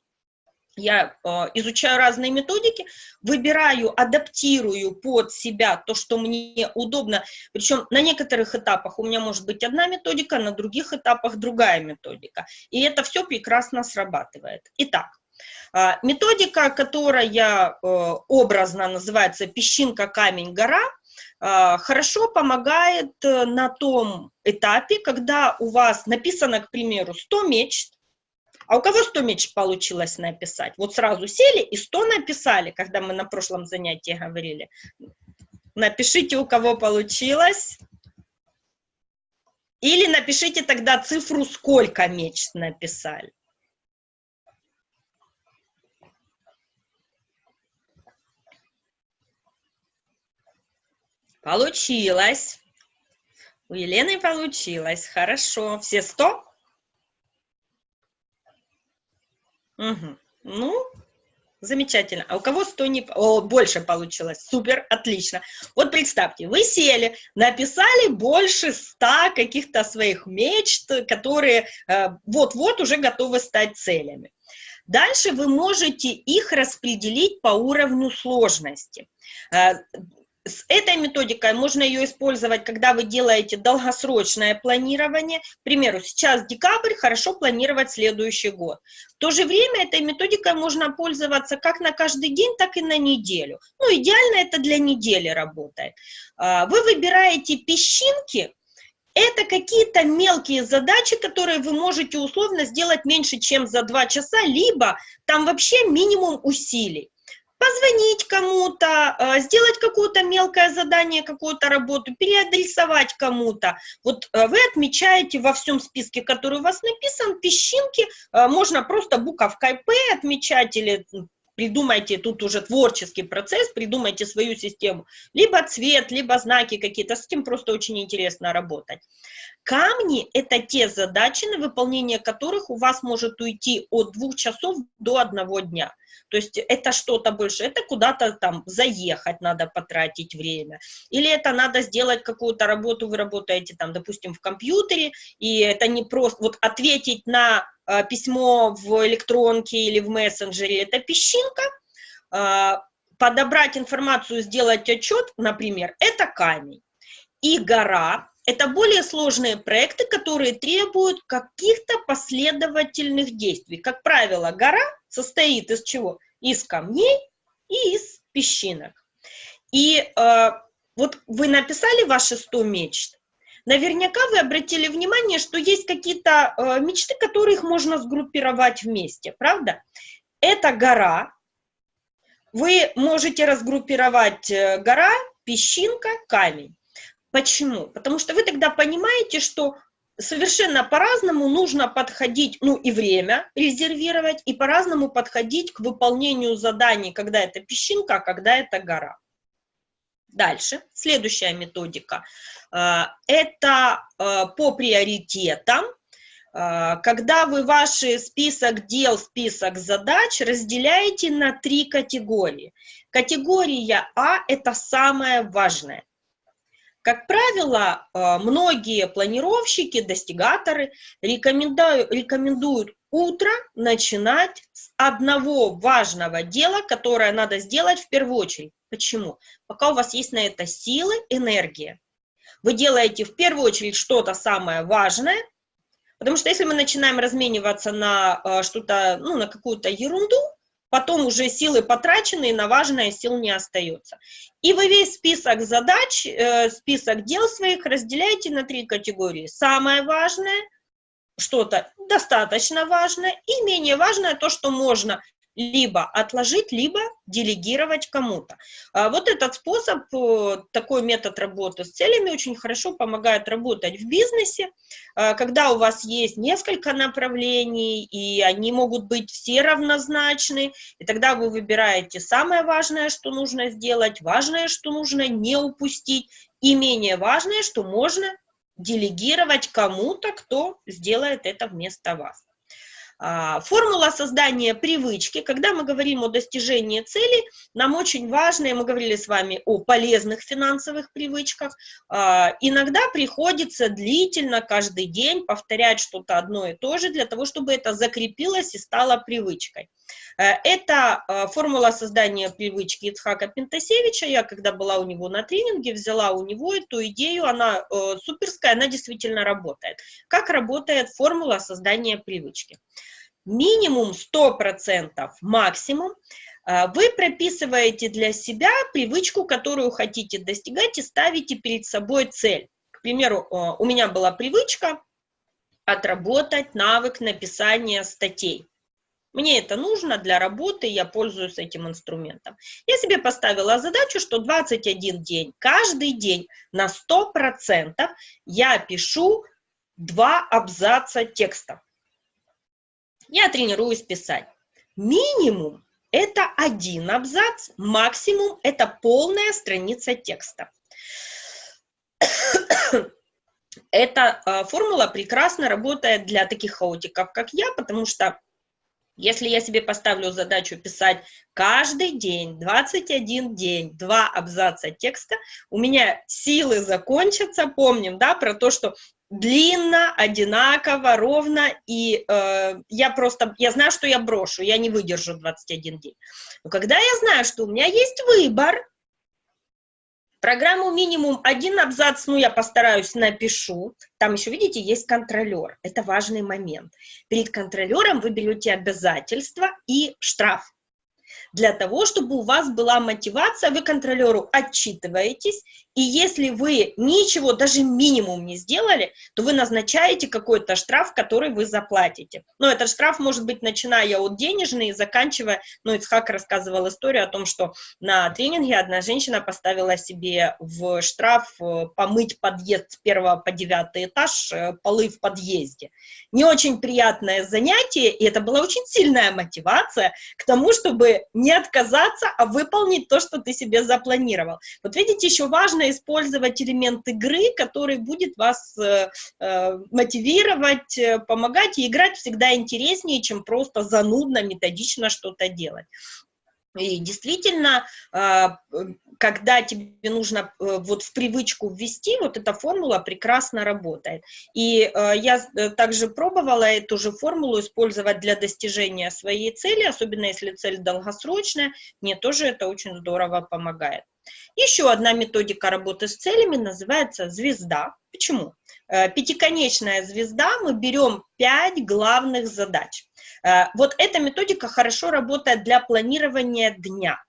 я э, изучаю разные методики, выбираю, адаптирую под себя то, что мне удобно, причем на некоторых этапах у меня может быть одна методика, на других этапах другая методика, и это все прекрасно срабатывает. Итак, методика, которая э, образно называется «песчинка, камень, гора», э, хорошо помогает э, на том этапе, когда у вас написано, к примеру, 100 мечт, а у кого 100 меч получилось написать? Вот сразу сели и 100 написали, когда мы на прошлом занятии говорили. Напишите, у кого получилось. Или напишите тогда цифру, сколько меч написали. Получилось. У Елены получилось. Хорошо. Все 100? Угу. Ну, замечательно. А у кого 100 не... О, больше получилось. Супер, отлично. Вот представьте, вы сели, написали больше 100 каких-то своих мечт, которые э, вот-вот э, уже готовы стать целями. Дальше вы можете их распределить по уровню сложности. С этой методикой можно ее использовать, когда вы делаете долгосрочное планирование. К примеру, сейчас декабрь, хорошо планировать следующий год. В то же время этой методикой можно пользоваться как на каждый день, так и на неделю. Ну, идеально это для недели работает. А, вы выбираете песчинки, Это какие-то мелкие задачи, которые вы можете условно сделать меньше, чем за два часа, либо там вообще минимум усилий позвонить кому-то, э, сделать какое-то мелкое задание, какую-то работу, переадресовать кому-то. Вот э, вы отмечаете во всем списке, который у вас написан, песчинки, э, можно просто буковкой П отмечать или придумайте тут уже творческий процесс, придумайте свою систему. Либо цвет, либо знаки какие-то, с этим просто очень интересно работать. Камни – это те задачи, на выполнение которых у вас может уйти от двух часов до одного дня. То есть это что-то больше, это куда-то там заехать надо потратить время, или это надо сделать какую-то работу, вы работаете там, допустим, в компьютере, и это не просто, вот ответить на э, письмо в электронке или в мессенджере, это песчинка, э, подобрать информацию, сделать отчет, например, это камень. И гора – это более сложные проекты, которые требуют каких-то последовательных действий. Как правило, гора состоит из чего? Из камней и из песчинок. И э, вот вы написали ваши 100 мечт, наверняка вы обратили внимание, что есть какие-то э, мечты, которые их можно сгруппировать вместе, правда? Это гора, вы можете разгруппировать э, гора, песчинка, камень. Почему? Потому что вы тогда понимаете, что совершенно по-разному нужно подходить, ну и время резервировать, и по-разному подходить к выполнению заданий, когда это песчинка, а когда это гора. Дальше, следующая методика. Э, это э, по приоритетам, э, когда вы ваш список дел, список задач разделяете на три категории. Категория А – это самое важное. Как правило, э, многие планировщики, достигаторы рекомендуют, утро начинать с одного важного дела, которое надо сделать в первую очередь. Почему? Пока у вас есть на это силы, энергия. Вы делаете в первую очередь что-то самое важное, потому что если мы начинаем размениваться на э, что-то, ну, на какую-то ерунду, потом уже силы потрачены, и на важное сил не остается. И вы весь список задач, э, список дел своих разделяете на три категории. Самое важное, что-то достаточно важное, и менее важное то, что можно либо отложить, либо делегировать кому-то. А вот этот способ, э, такой метод работы с целями очень хорошо помогает работать в бизнесе, а, когда у вас есть несколько направлений, и они могут быть все равнозначны, и тогда вы выбираете самое важное, что нужно сделать, важное, что нужно не упустить, и менее важное, что можно делегировать кому-то, кто сделает это вместо вас. А, формула создания привычки. Когда мы говорим о достижении цели, нам очень важно, и мы говорили с вами о полезных финансовых привычках, а, иногда приходится длительно каждый день повторять что-то одно и то же, для того, чтобы это закрепилось и стало привычкой. Э, это а, формула создания привычки Ицхака Пентасевича. Я, когда была у него на тренинге, взяла у него эту идею, она э, суперская, она действительно работает. Как работает формула создания привычки? минимум 100%, максимум, вы прописываете для себя привычку, которую хотите достигать, и ставите перед собой цель. К примеру, у меня была привычка отработать навык написания статей. Мне это нужно для работы, я пользуюсь этим инструментом. Я себе поставила задачу, что 21 день, каждый день на 100% я пишу два абзаца текста я тренируюсь писать. Минимум это один абзац, максимум это полная страница текста. (coughs) Эта формула прекрасно работает для таких хаотиков, как я, потому что если я себе поставлю задачу писать каждый день, 21 день, два абзаца текста, у меня силы закончатся, помним, да, про то, что длинно, одинаково, ровно, и э, я просто, я знаю, что я брошу, я не выдержу 21 день. Но когда я знаю, что у меня есть выбор, программу минимум один абзац, ну, я постараюсь, напишу, там еще, видите, есть контролер, это важный момент. Перед контролером вы берете обязательства и штраф. для того, чтобы у вас была мотивация, вы контролеру отчитываетесь, и если вы ничего, даже минимум не сделали, то вы назначаете какой-то штраф, который вы заплатите. Но этот штраф может быть начиная от денежной и заканчивая, ну, Ицхак рассказывал историю о том, что на тренинге одна женщина поставила себе в штраф э, помыть подъезд с первого по девятый этаж, э, полы в подъезде. Не очень приятное занятие, и это была очень сильная мотивация к тому, чтобы не отказаться, а выполнить то, что ты себе запланировал. Вот видите, еще важно использовать элемент игры, который будет вас э, э, мотивировать, э, помогать, и играть всегда интереснее, чем просто занудно, методично что-то делать. И действительно, а, когда тебе нужно э, вот в привычку ввести, вот эта формула прекрасно работает. И я также пробовала эту же формулу использовать для достижения своей цели, особенно если цель долгосрочная, мне тоже это очень здорово помогает. Еще одна методика работы с целями называется звезда. Почему? Пятиконечная звезда, мы берем пять главных задач. Э, вот эта методика хорошо работает для планирования дня.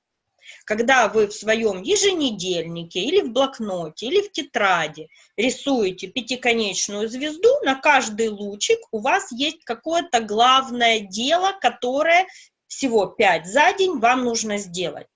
Когда вы в своем еженедельнике или в блокноте, или в тетради рисуете пятиконечную звезду, на каждый лучик у вас есть какое-то главное дело, которое всего пять за день вам нужно сделать.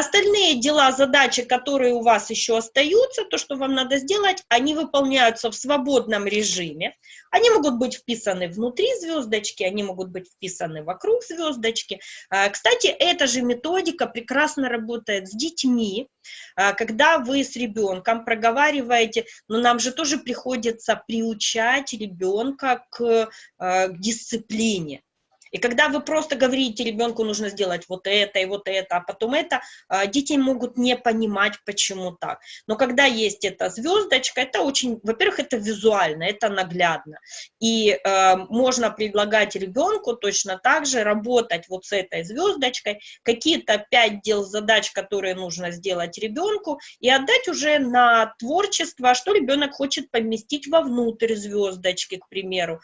Остальные дела, задачи, которые у вас еще остаются, то, что вам надо сделать, они выполняются в свободном режиме. Они могут быть вписаны внутри звездочки, они могут быть вписаны вокруг звездочки. А, кстати, эта же методика прекрасно работает с детьми, а, когда вы с ребенком проговариваете, но нам же тоже приходится приучать ребенка к, а, к дисциплине. И когда вы просто говорите ребенку, нужно сделать вот это и вот это, а потом это, а, дети могут не понимать, почему так. Но когда есть эта звездочка, это очень, во-первых, это визуально, это наглядно. И э, можно предлагать ребенку точно так же работать вот с этой звездочкой, какие-то пять дел задач, которые нужно сделать ребенку, и отдать уже на творчество, что ребенок хочет поместить вовнутрь звездочки, к примеру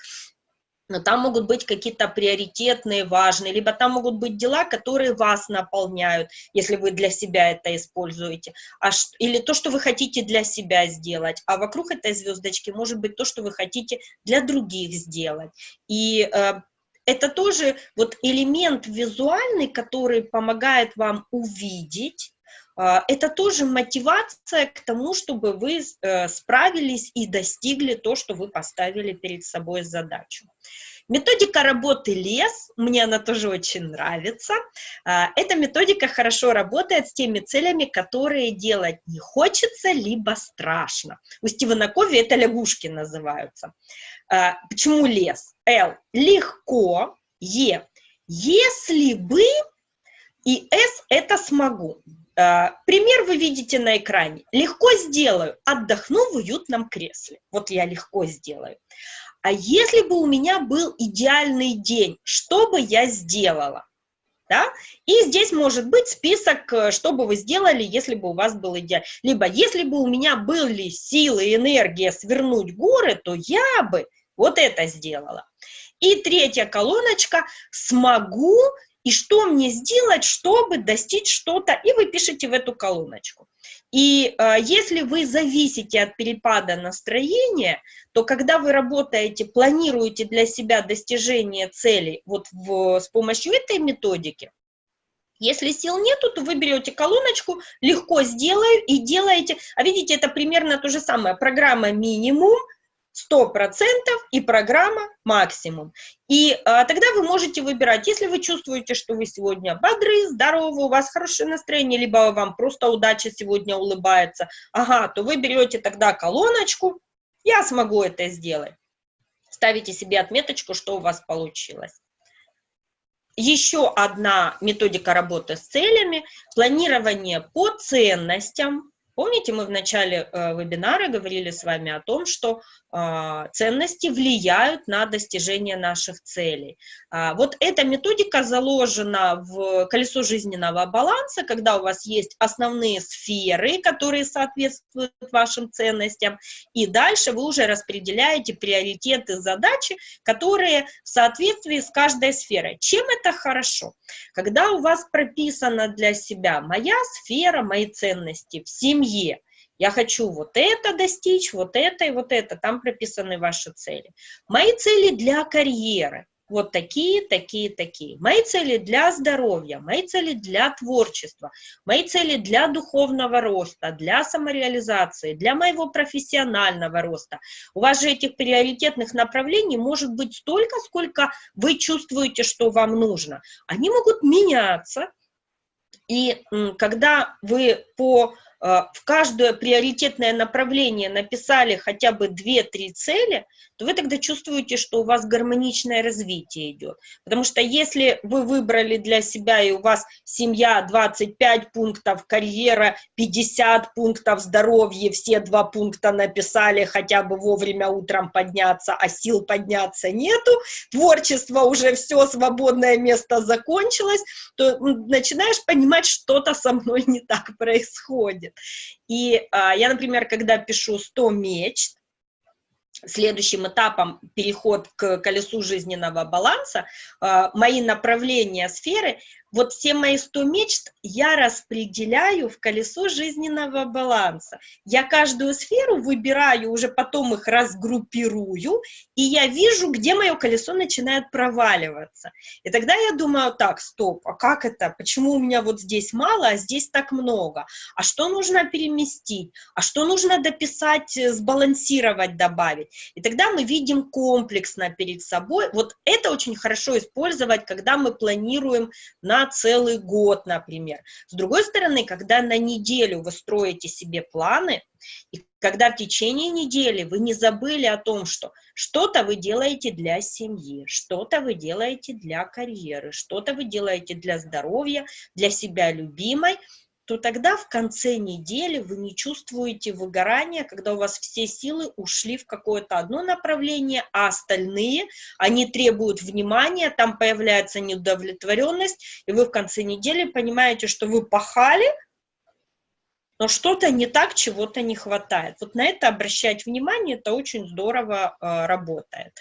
но там могут быть какие-то приоритетные, важные, либо там могут быть дела, которые вас наполняют, если вы для себя это используете, а, или то, что вы хотите для себя сделать, а вокруг этой звездочки может быть то, что вы хотите для других сделать. И э, это тоже вот элемент визуальный, который помогает вам увидеть, это тоже мотивация к тому, чтобы вы э, справились и достигли то, что вы поставили перед собой задачу. Методика работы лес, мне она тоже очень нравится. А, эта методика хорошо работает с теми целями, которые делать не хочется, либо страшно. У Стивена Кови это лягушки называются. А, почему лес? Л. Легко. Е. Если бы и С это смогу. Э, пример вы видите на экране. Легко сделаю, отдохну в уютном кресле. Вот я легко сделаю. А если бы у меня был идеальный день, что бы я сделала? Да? И здесь может быть список, э, что бы вы сделали, если бы у вас был идеал. Либо если бы у меня были силы и энергия свернуть горы, то я бы вот это сделала. И третья колоночка «Смогу и что мне сделать, чтобы достичь что-то, и вы пишете в эту колоночку. И э, если вы зависите от перепада настроения, то когда вы работаете, планируете для себя достижение целей вот в, с помощью этой методики, если сил нету, то вы берете колоночку, легко сделаю и делаете, а видите, это примерно то же самое, программа минимум, 100% и программа максимум. И а, тогда вы можете выбирать, если вы чувствуете, что вы сегодня бодры, здоровы, у вас хорошее настроение, либо вам просто удача сегодня улыбается, ага, то вы берете тогда колоночку, я смогу это сделать. Ставите себе отметочку, что у вас получилось. Еще одна методика работы с целями – планирование по ценностям, Помните, мы в начале э, вебинара говорили с вами о том, что э, ценности влияют на достижение наших целей. А, вот эта методика заложена в колесо жизненного баланса, когда у вас есть основные сферы, которые соответствуют вашим ценностям, и дальше вы уже распределяете приоритеты задачи, которые в соответствии с каждой сферой. Чем это хорошо? Когда у вас прописано для себя моя сфера, мои ценности в семье, семье. Я хочу вот это достичь, вот это и вот это. Там прописаны ваши цели. Мои цели для карьеры. Вот такие, такие, такие. Мои цели для здоровья, мои цели для творчества, мои цели для духовного роста, для самореализации, для моего профессионального роста. У вас же этих приоритетных направлений может быть столько, сколько вы чувствуете, что вам нужно. Они могут меняться. И когда вы по в каждое приоритетное направление написали хотя бы 2-3 цели, то вы тогда чувствуете, что у вас гармоничное развитие идет. Потому что если вы выбрали для себя, и у вас семья 25 пунктов, карьера 50 пунктов, здоровье, все два пункта написали, хотя бы вовремя утром подняться, а сил подняться нету, творчество уже все, свободное место закончилось, то начинаешь понимать, что-то со мной не так происходит. И а, я, например, когда пишу 100 мечт, следующим этапом переход к колесу жизненного баланса, а, мои направления сферы вот все мои 100 мечт я распределяю в колесо жизненного баланса. Я каждую сферу выбираю, уже потом их разгруппирую, и я вижу, где мое колесо начинает проваливаться. И тогда я думаю, так, стоп, а как это? Почему у меня вот здесь мало, а здесь так много? А что нужно переместить? А что нужно дописать, э, сбалансировать, добавить? И тогда мы видим комплексно перед собой. Вот это очень хорошо использовать, когда мы планируем на целый год, например. С другой стороны, когда на неделю вы строите себе планы, и когда в течение недели вы не забыли о том, что что-то вы делаете для семьи, что-то вы делаете для карьеры, что-то вы делаете для здоровья, для себя любимой, то тогда в конце недели вы не чувствуете выгорания, когда у вас все силы ушли в какое-то одно направление, а остальные, они требуют внимания, там появляется неудовлетворенность, и вы в конце недели понимаете, что вы пахали, но что-то не так, чего-то не хватает. Вот на это обращать внимание, это очень здорово э, работает.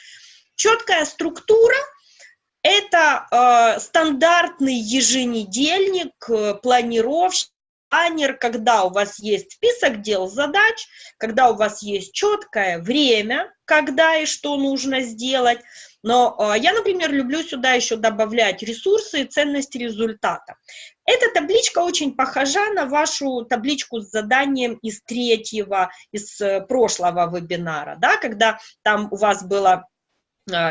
Четкая структура – это э, стандартный еженедельник, э, планировщик, планер, когда у вас есть список дел, задач, когда у вас есть четкое время, когда и что нужно сделать. Но э, я, например, люблю сюда еще добавлять ресурсы и ценность результата. Эта табличка очень похожа на вашу табличку с заданием из третьего, из э, прошлого вебинара, да, когда там у вас было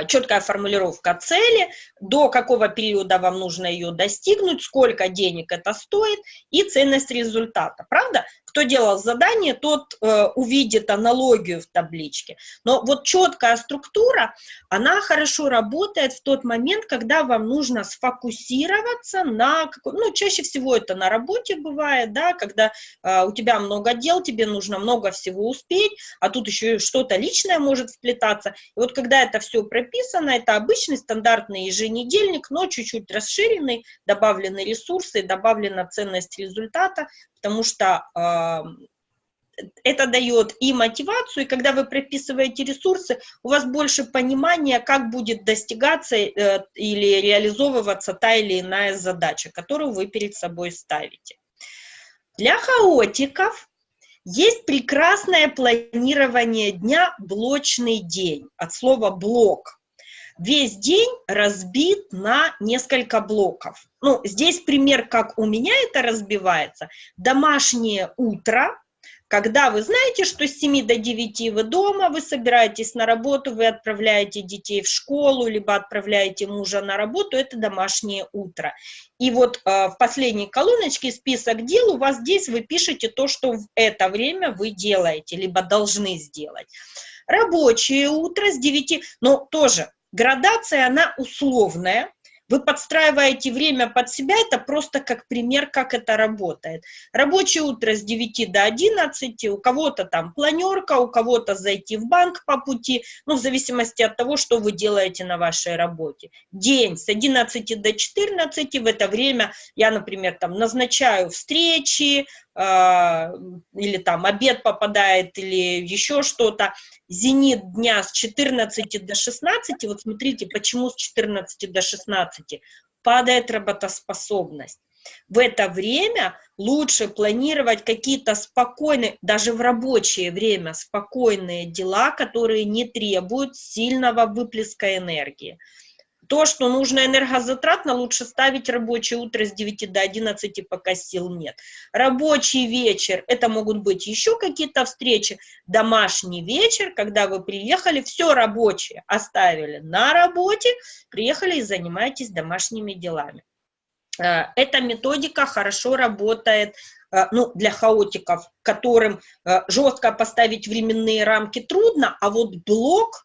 четкая формулировка цели, до какого периода вам нужно ее достигнуть, сколько денег это стоит и ценность результата. Правда? Кто делал задание, тот э, увидит аналогию в табличке. Но вот четкая структура, она хорошо работает в тот момент, когда вам нужно сфокусироваться на, ну, чаще всего это на работе бывает, да, когда э, у тебя много дел, тебе нужно много всего успеть, а тут еще что-то личное может вплетаться. И вот когда это все прописано, это обычный стандартный еженедельник, но чуть-чуть расширенный, добавлены ресурсы, добавлена ценность результата, потому что это дает и мотивацию, и когда вы прописываете ресурсы, у вас больше понимания, как будет достигаться э, или реализовываться та или иная задача, которую вы перед собой ставите. Для хаотиков есть прекрасное планирование дня, блочный день, от слова блок весь день разбит на несколько блоков. Ну, здесь пример, как у меня это разбивается. Домашнее утро, когда вы знаете, что с 7 до 9 вы дома, вы собираетесь на работу, вы отправляете детей в школу, либо отправляете мужа на работу, это домашнее утро. И вот э, в последней колоночке список дел у вас здесь вы пишете то, что в это время вы делаете, либо должны сделать. Рабочее утро с 9, но тоже Градация, она условная. Вы подстраиваете время под себя, это просто как пример, как это работает. Рабочее утро с 9 до 11, у кого-то там планерка, у кого-то зайти в банк по пути, ну, в зависимости от того, что вы делаете на вашей работе. День с 11 до 14, в это время я, например, там назначаю встречи, или там обед попадает, или еще что-то. Зенит дня с 14 до 16, вот смотрите, почему с 14 до 16 падает работоспособность. В это время лучше планировать какие-то спокойные, даже в рабочее время, спокойные дела, которые не требуют сильного выплеска энергии. То, что нужно энергозатратно, лучше ставить рабочее утро с 9 до 11, пока сил нет. Рабочий вечер, это могут быть еще какие-то встречи. Домашний вечер, когда вы приехали, все рабочее оставили на работе, приехали и занимаетесь домашними делами. Э, эта методика хорошо работает э, ну, для хаотиков, которым э, жестко поставить временные рамки трудно, а вот блок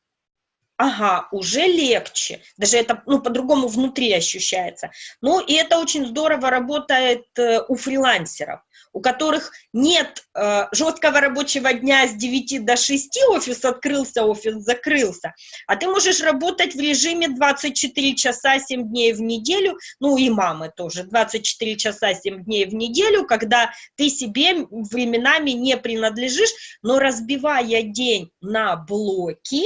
ага, уже легче, даже это, ну, по-другому внутри ощущается. Ну, и это очень здорово работает э, у фрилансеров, у которых нет э, жесткого рабочего дня с 9 до 6, офис открылся, офис закрылся, а ты можешь работать в режиме 24 часа 7 дней в неделю, ну, и мамы тоже, 24 часа 7 дней в неделю, когда ты себе временами не принадлежишь, но разбивая день на блоки,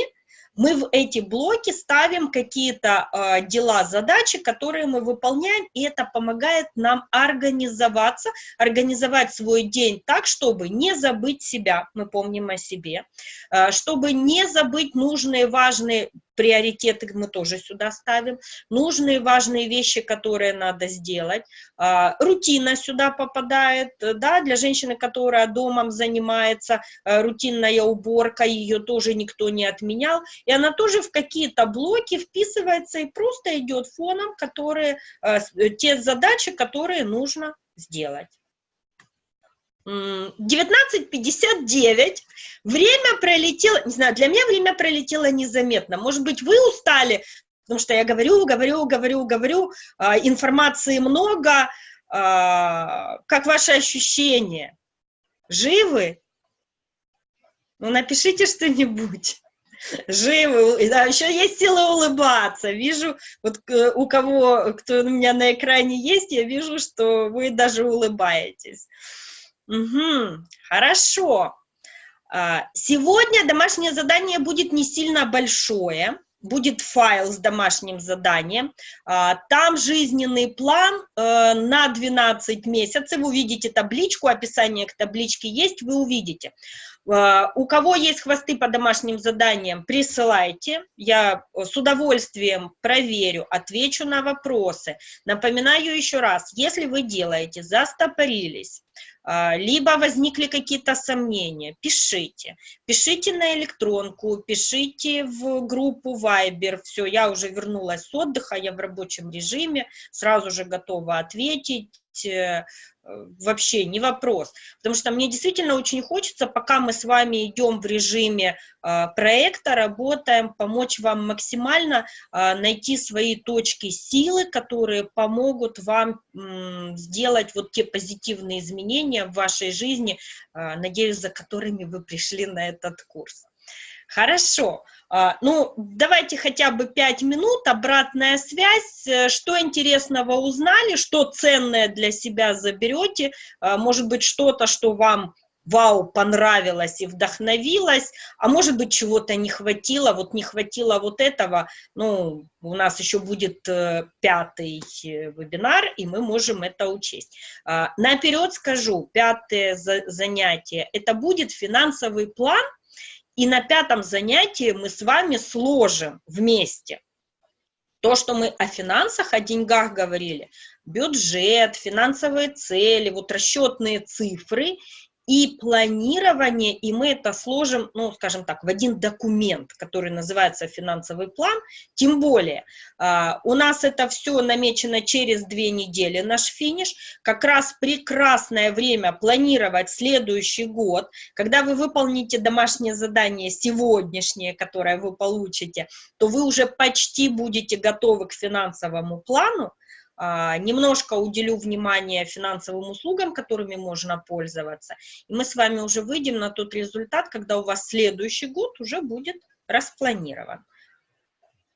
мы в эти блоки ставим какие-то э, дела, задачи, которые мы выполняем, и это помогает нам организоваться, организовать свой день так, чтобы не забыть себя, мы помним о себе, э, чтобы не забыть нужные, важные приоритеты мы тоже сюда ставим, нужные важные вещи, которые надо сделать, а, рутина сюда попадает, да, для женщины, которая домом занимается, а, рутинная уборка, ее тоже никто не отменял, и она тоже в какие-то блоки вписывается и просто идет фоном, которые, а, те задачи, которые нужно сделать. 19.59, время пролетело, не знаю, для меня время пролетело незаметно. Может быть, вы устали, потому что я говорю, говорю, говорю, говорю, а, информации много. А, как ваши ощущения? Живы? Ну, напишите что-нибудь. Живы, да, еще есть сила улыбаться. Вижу, вот у кого, кто у меня на экране есть, я вижу, что вы даже улыбаетесь. Угу, хорошо. А, сегодня домашнее задание будет не сильно большое, будет файл с домашним заданием. А, там жизненный план э, на 12 месяцев. Вы увидите табличку, описание к табличке есть, вы увидите. А, у кого есть хвосты по домашним заданиям, присылайте. Я с удовольствием проверю, отвечу на вопросы. Напоминаю еще раз, если вы делаете, застопорились, либо возникли какие-то сомнения, пишите. Пишите на электронку, пишите в группу Viber. Все, я уже вернулась с отдыха, я в рабочем режиме, сразу же готова ответить э, вообще не вопрос, потому что мне действительно очень хочется, пока мы с вами идем в режиме э, проекта, работаем, помочь вам максимально э, найти свои точки силы, которые помогут вам э, сделать вот те позитивные изменения в вашей жизни, э, надеюсь, за которыми вы пришли на этот курс. Хорошо. А, ну, давайте хотя бы пять минут, обратная связь, э, что интересного узнали, что ценное для себя заберете, а, может быть, что-то, что вам вау, понравилось и вдохновилось, а может быть, чего-то не хватило, вот не хватило вот этого, ну, у нас еще будет э, пятый э, вебинар, и мы можем это учесть. А, наперед скажу, пятое занятие, это будет финансовый план, и на пятом занятии мы с вами сложим вместе то, что мы о финансах, о деньгах говорили, бюджет, финансовые цели, вот расчетные цифры, и планирование, и мы это сложим, ну, скажем так, в один документ, который называется финансовый план, тем более э, у нас это все намечено через две недели, наш финиш, как раз прекрасное время планировать следующий год, когда вы выполните домашнее задание сегодняшнее, которое вы получите, то вы уже почти будете готовы к финансовому плану, немножко уделю внимание финансовым услугам, которыми можно пользоваться, и мы с вами уже выйдем на тот результат, когда у вас следующий год уже будет распланирован.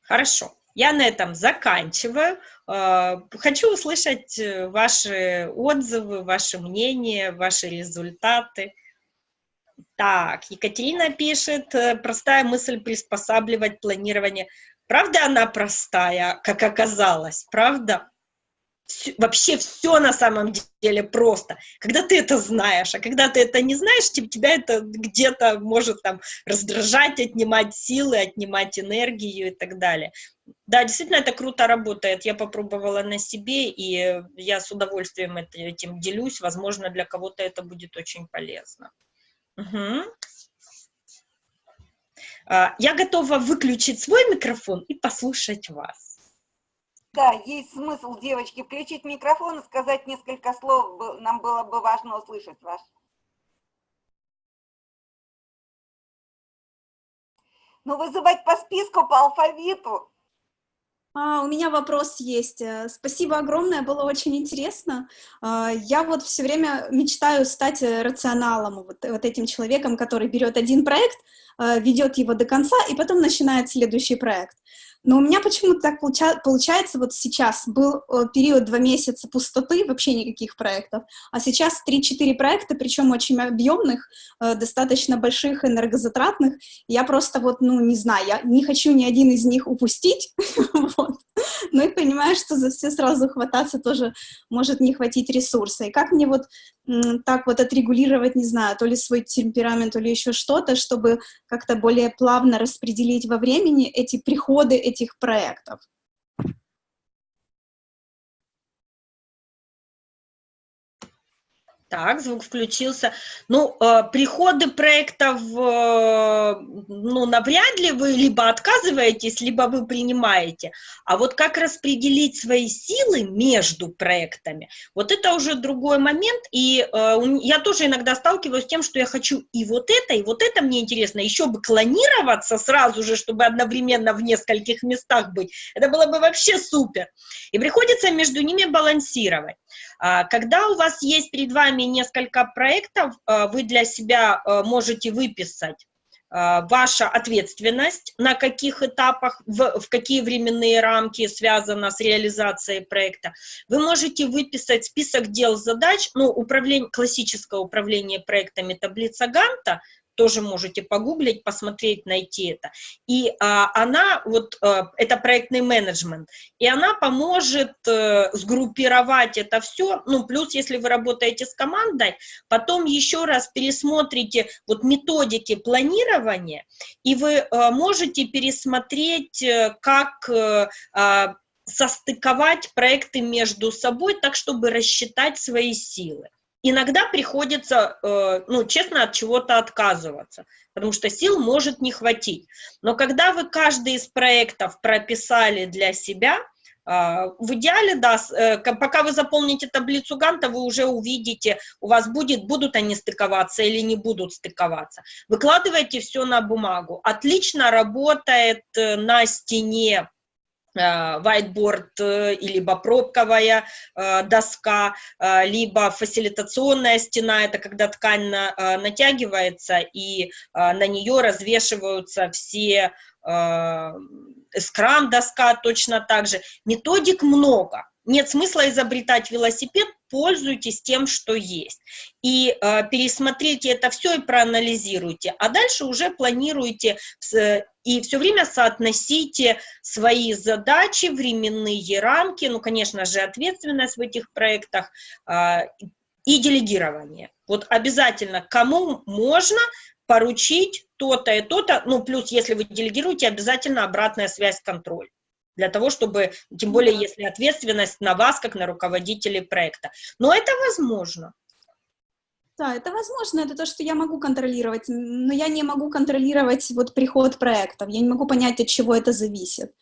Хорошо, я на этом заканчиваю. А, хочу услышать э, ваши отзывы, ваши мнения, ваши результаты. Так, Екатерина пишет, э, простая мысль приспосабливать планирование. Правда она простая, как оказалось, правда? Вообще все на самом деле просто. Когда ты это знаешь, а когда ты это не знаешь, тебя это где-то может там раздражать, отнимать силы, отнимать энергию и так далее. Да, действительно, это круто работает. Я попробовала на себе, и я с удовольствием этим делюсь. Возможно, для кого-то это будет очень полезно. Угу. Я готова выключить свой микрофон и послушать вас. Да, есть смысл, девочки, включить микрофон и сказать несколько слов. Нам было бы важно услышать вас. Ну, вызывать по списку, по алфавиту. А, у меня вопрос есть. Э, спасибо огромное, было очень интересно. А, я вот все время мечтаю стать э, рационалом, вот, вот этим человеком, который берет один проект, э, ведет его до конца и потом начинает следующий проект. Но у меня почему-то так получа получается, вот сейчас был э, период два месяца пустоты, вообще никаких проектов, а сейчас 3-4 проекта, причем очень объемных, э, достаточно больших, энергозатратных. Я просто вот, ну, не знаю, я не хочу ни один из них упустить, (laughs) вот. (laughs) но и понимаю, что за все сразу хвататься тоже может не хватить ресурса. И как мне вот так вот отрегулировать, не знаю, то ли свой темперамент, то ли еще что-то, чтобы как-то более плавно распределить во времени эти приходы этих проектов. Так, звук включился. Ну, э, приходы проектов, э, ну, навряд ли вы либо отказываетесь, либо вы принимаете. А вот как распределить свои силы между проектами, вот это уже другой момент. И э, я тоже иногда сталкиваюсь с тем, что я хочу и вот это, и вот это мне интересно. Еще бы клонироваться сразу же, чтобы одновременно в нескольких местах быть. Это было бы вообще супер. И приходится между ними балансировать. А, когда у вас есть перед вами несколько проектов, а, вы для себя а, можете выписать ваша ответственность, на каких этапах, в, в какие временные рамки связана с реализацией проекта. Вы можете выписать список дел, задач, ну, управление, классическое управление проектами таблица Ганта, тоже можете погуглить, посмотреть, найти это. И а, она, вот, а, это проектный менеджмент, и она поможет а, сгруппировать это все, ну, плюс, если вы работаете с командой, потом еще раз пересмотрите вот методики планирования, и вы а, можете пересмотреть, как а, состыковать проекты между собой так, чтобы рассчитать свои силы иногда приходится, э, ну, честно, от чего-то отказываться, потому что сил может не хватить. Но когда вы каждый из проектов прописали для себя, э, в идеале, да, э, пока вы заполните таблицу Ганта, вы уже увидите, у вас будет, будут они стыковаться или не будут стыковаться. Выкладывайте все на бумагу. Отлично работает на стене Э, whiteboard, э, либо пробковая э, доска, либо фасилитационная стена, это когда ткань натягивается и на нее развешиваются все скрам-доска точно так же. Методик много. Нет смысла изобретать велосипед, пользуйтесь тем, что есть. И э, пересмотрите это все и проанализируйте. А дальше уже планируйте э, и все время соотносите свои задачи, временные рамки, ну, конечно же, ответственность в этих проектах э, и делегирование. Вот обязательно кому можно поручить то-то и то-то, ну, плюс, если вы делегируете, обязательно обратная связь, контроль для того, чтобы, тем более, если ответственность на вас, как на руководителей проекта. Но это возможно. Да, это возможно, это то, что я могу контролировать, но я не могу контролировать вот приход проектов, я не могу понять, от чего это зависит.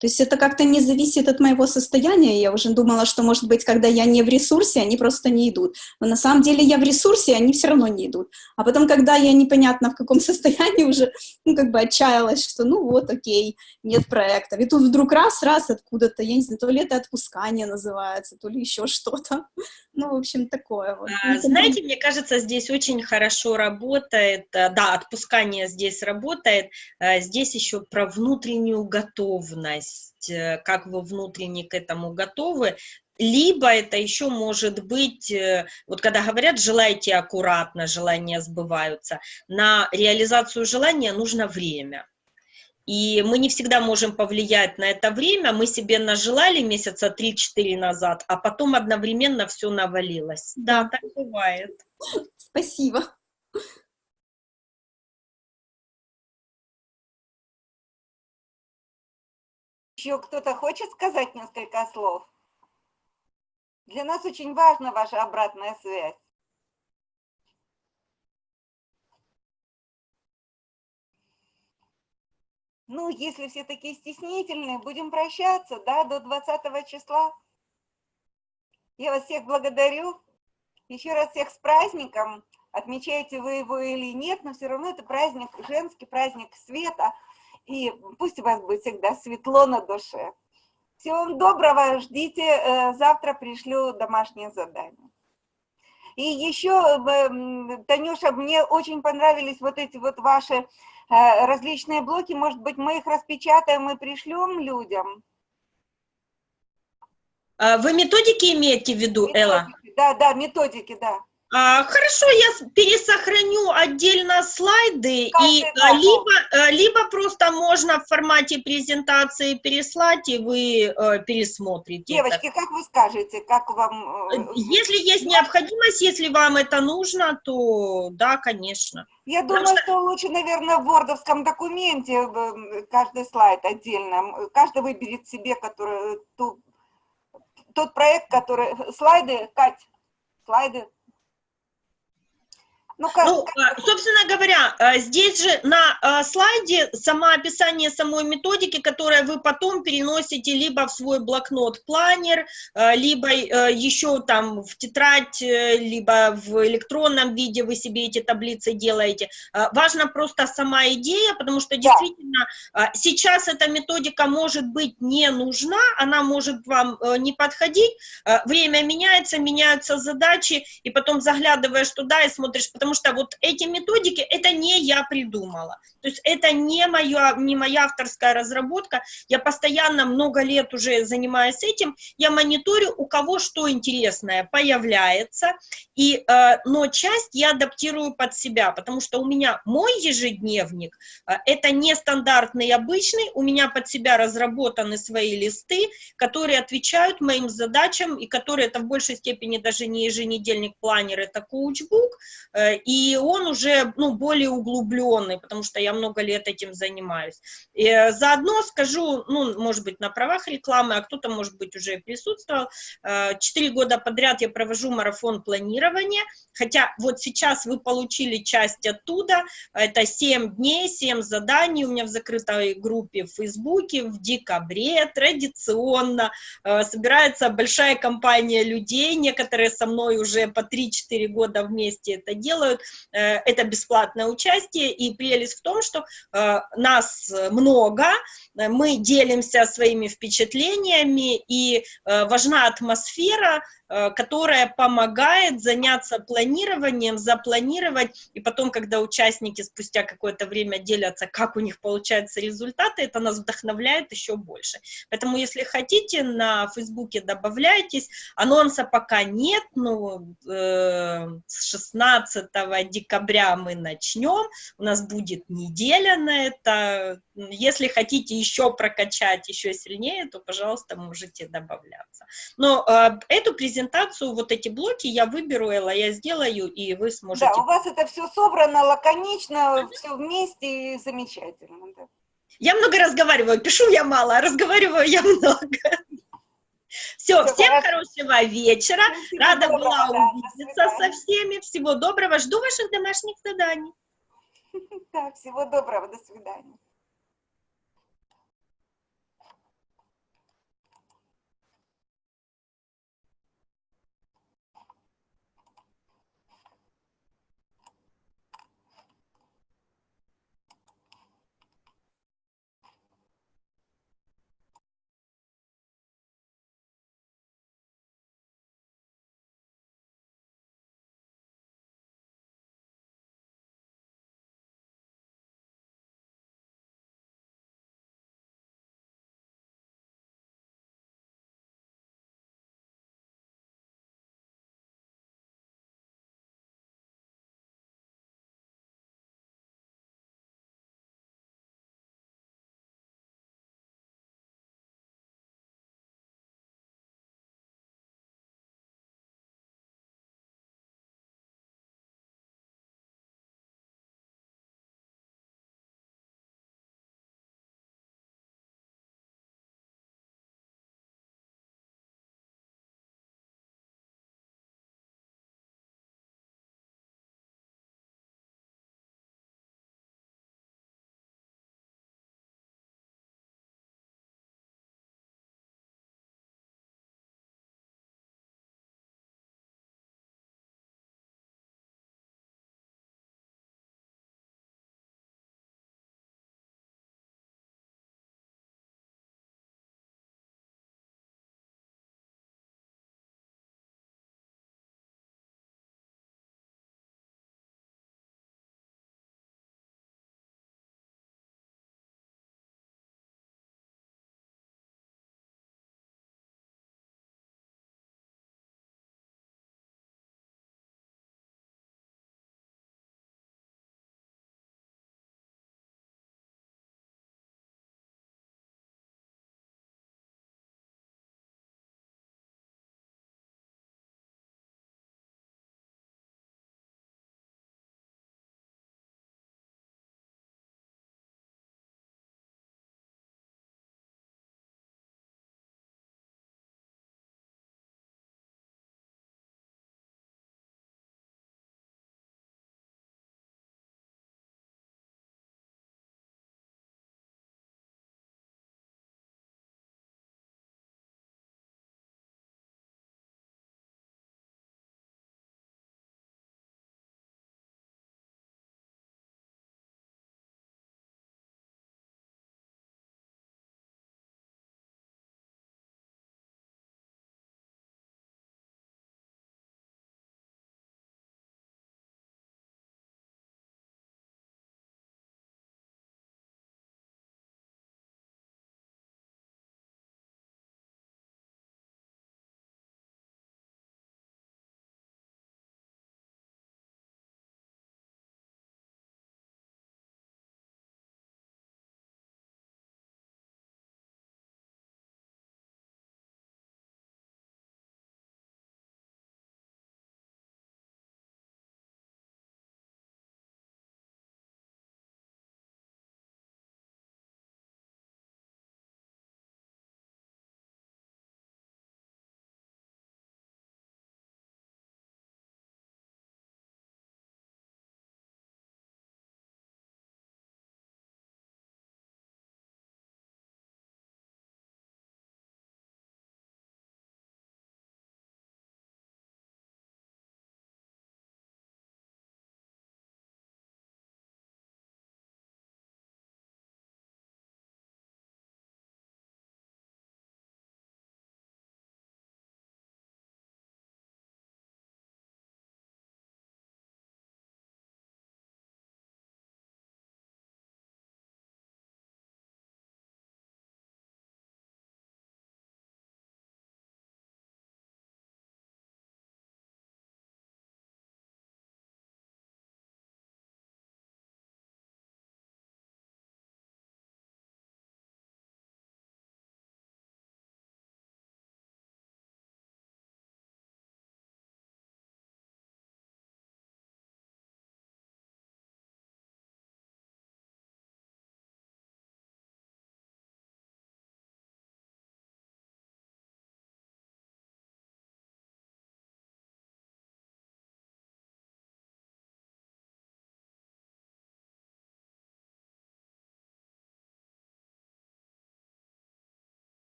То есть это как-то не зависит от моего состояния. Я уже думала, что, может быть, когда я не в ресурсе, они просто не идут. Но на самом деле я в ресурсе, они все равно не идут. А потом, когда я непонятно в каком (laughs) состоянии уже, ну, как бы отчаялась, что ну вот, окей, нет проекта. И тут вдруг раз-раз откуда-то, я не знаю, то ли это отпускание называется, то ли еще что-то. (laughs) Ну, в общем, такое вот. А, знаете, мне кажется, здесь очень хорошо работает, э, да, отпускание здесь работает, а, здесь еще про внутреннюю готовность, э, как вы внутренне к этому готовы, либо это еще может быть, э, вот когда говорят, желайте аккуратно, желания сбываются, на реализацию желания нужно время. И мы не всегда можем повлиять на это время. Мы себе нажелали месяца 3-4 назад, а потом одновременно все навалилось. Да, так бывает. Спасибо. Еще кто-то хочет сказать несколько слов? Для нас очень важна ваша обратная связь. Ну, если все такие стеснительные, будем прощаться, да, до 20 числа. Я вас всех благодарю. Еще раз всех с праздником. Отмечаете вы его или нет, но все равно это праздник, женский праздник света. И пусть у вас будет всегда светло на душе. Всего вам доброго, ждите, э, завтра пришлю домашнее задание. И еще, Танюша, мне очень понравились вот эти вот ваши Э, различные блоки, может быть, мы их распечатаем и пришлем людям? А вы методики имеете в виду, методики, Элла? Да, да, методики, да. А, хорошо, я пересохраню отдельно слайды, и а, либо, а, либо просто можно в формате презентации переслать, и вы а, пересмотрите. Девочки, это. как вы скажете, как вам... Э, если есть необходимость, если вам это нужно, то да, конечно. Я думаю, что... что лучше, наверное, в вордовском документе каждый слайд отдельно. Каждый выберет себе который, ту, тот проект, который... Слайды, Кать, слайды ну, как, ну, как... собственно говоря, э, здесь же на э, слайде само описание самой методики, которое вы потом переносите либо в свой блокнот-планер, э, либо еще там в тетрадь, либо в электронном виде вы себе эти таблицы делаете. Важна просто сама идея, потому что действительно да. сейчас эта методика может быть не нужна, она может вам не подходить, время меняется, меняются задачи, и потом заглядываешь туда и смотришь, потому потому что вот эти методики, это не я придумала. То есть это не, моя, не моя авторская разработка. Я постоянно много лет уже занимаюсь этим. Я мониторю, у кого что интересное появляется. И, э, но часть я адаптирую под себя, потому что у меня мой ежедневник, э, это не стандартный обычный, у меня под себя разработаны свои листы, которые отвечают моим задачам, и которые это в большей степени даже не еженедельник планер, это коучбук, э, и он уже ну, более углубленный, потому что я много лет этим занимаюсь. И э, заодно скажу, ну, может быть, на правах рекламы, а кто-то, может быть, уже присутствовал. Э, четыре года подряд я провожу марафон планирования, хотя вот сейчас вы получили часть оттуда, это 7 дней, 7 заданий у меня в закрытой группе в Фейсбуке в декабре, традиционно э, собирается большая компания людей, некоторые со мной уже по 3-4 года вместе это делают, делают, э, это бесплатное участие, и прелесть в том, что э, нас много, мы делимся своими впечатлениями, и э, важна атмосфера, Э, которая помогает заняться планированием, запланировать, и потом, когда участники спустя какое-то время делятся, как у них получаются результаты, это нас вдохновляет еще больше. Поэтому, если хотите, на Фейсбуке добавляйтесь, анонса пока нет, но э, с 16 декабря мы начнем, у нас будет неделя на это, если хотите еще прокачать еще сильнее, то, пожалуйста, можете добавляться. Но э, эту презентацию, вот эти блоки я выберу, Элла, я сделаю, и вы сможете... Да, у вас это все собрано лаконично, все вместе и замечательно. Да. Я много разговариваю, пишу я мало, а разговариваю я много. Все, Всё, всем хорошо. хорошего вечера. Всего Рада доброго, была да, увидеться со всеми. Всего доброго. Жду ваших домашних заданий. (laughs) Так, всего доброго, до свидания.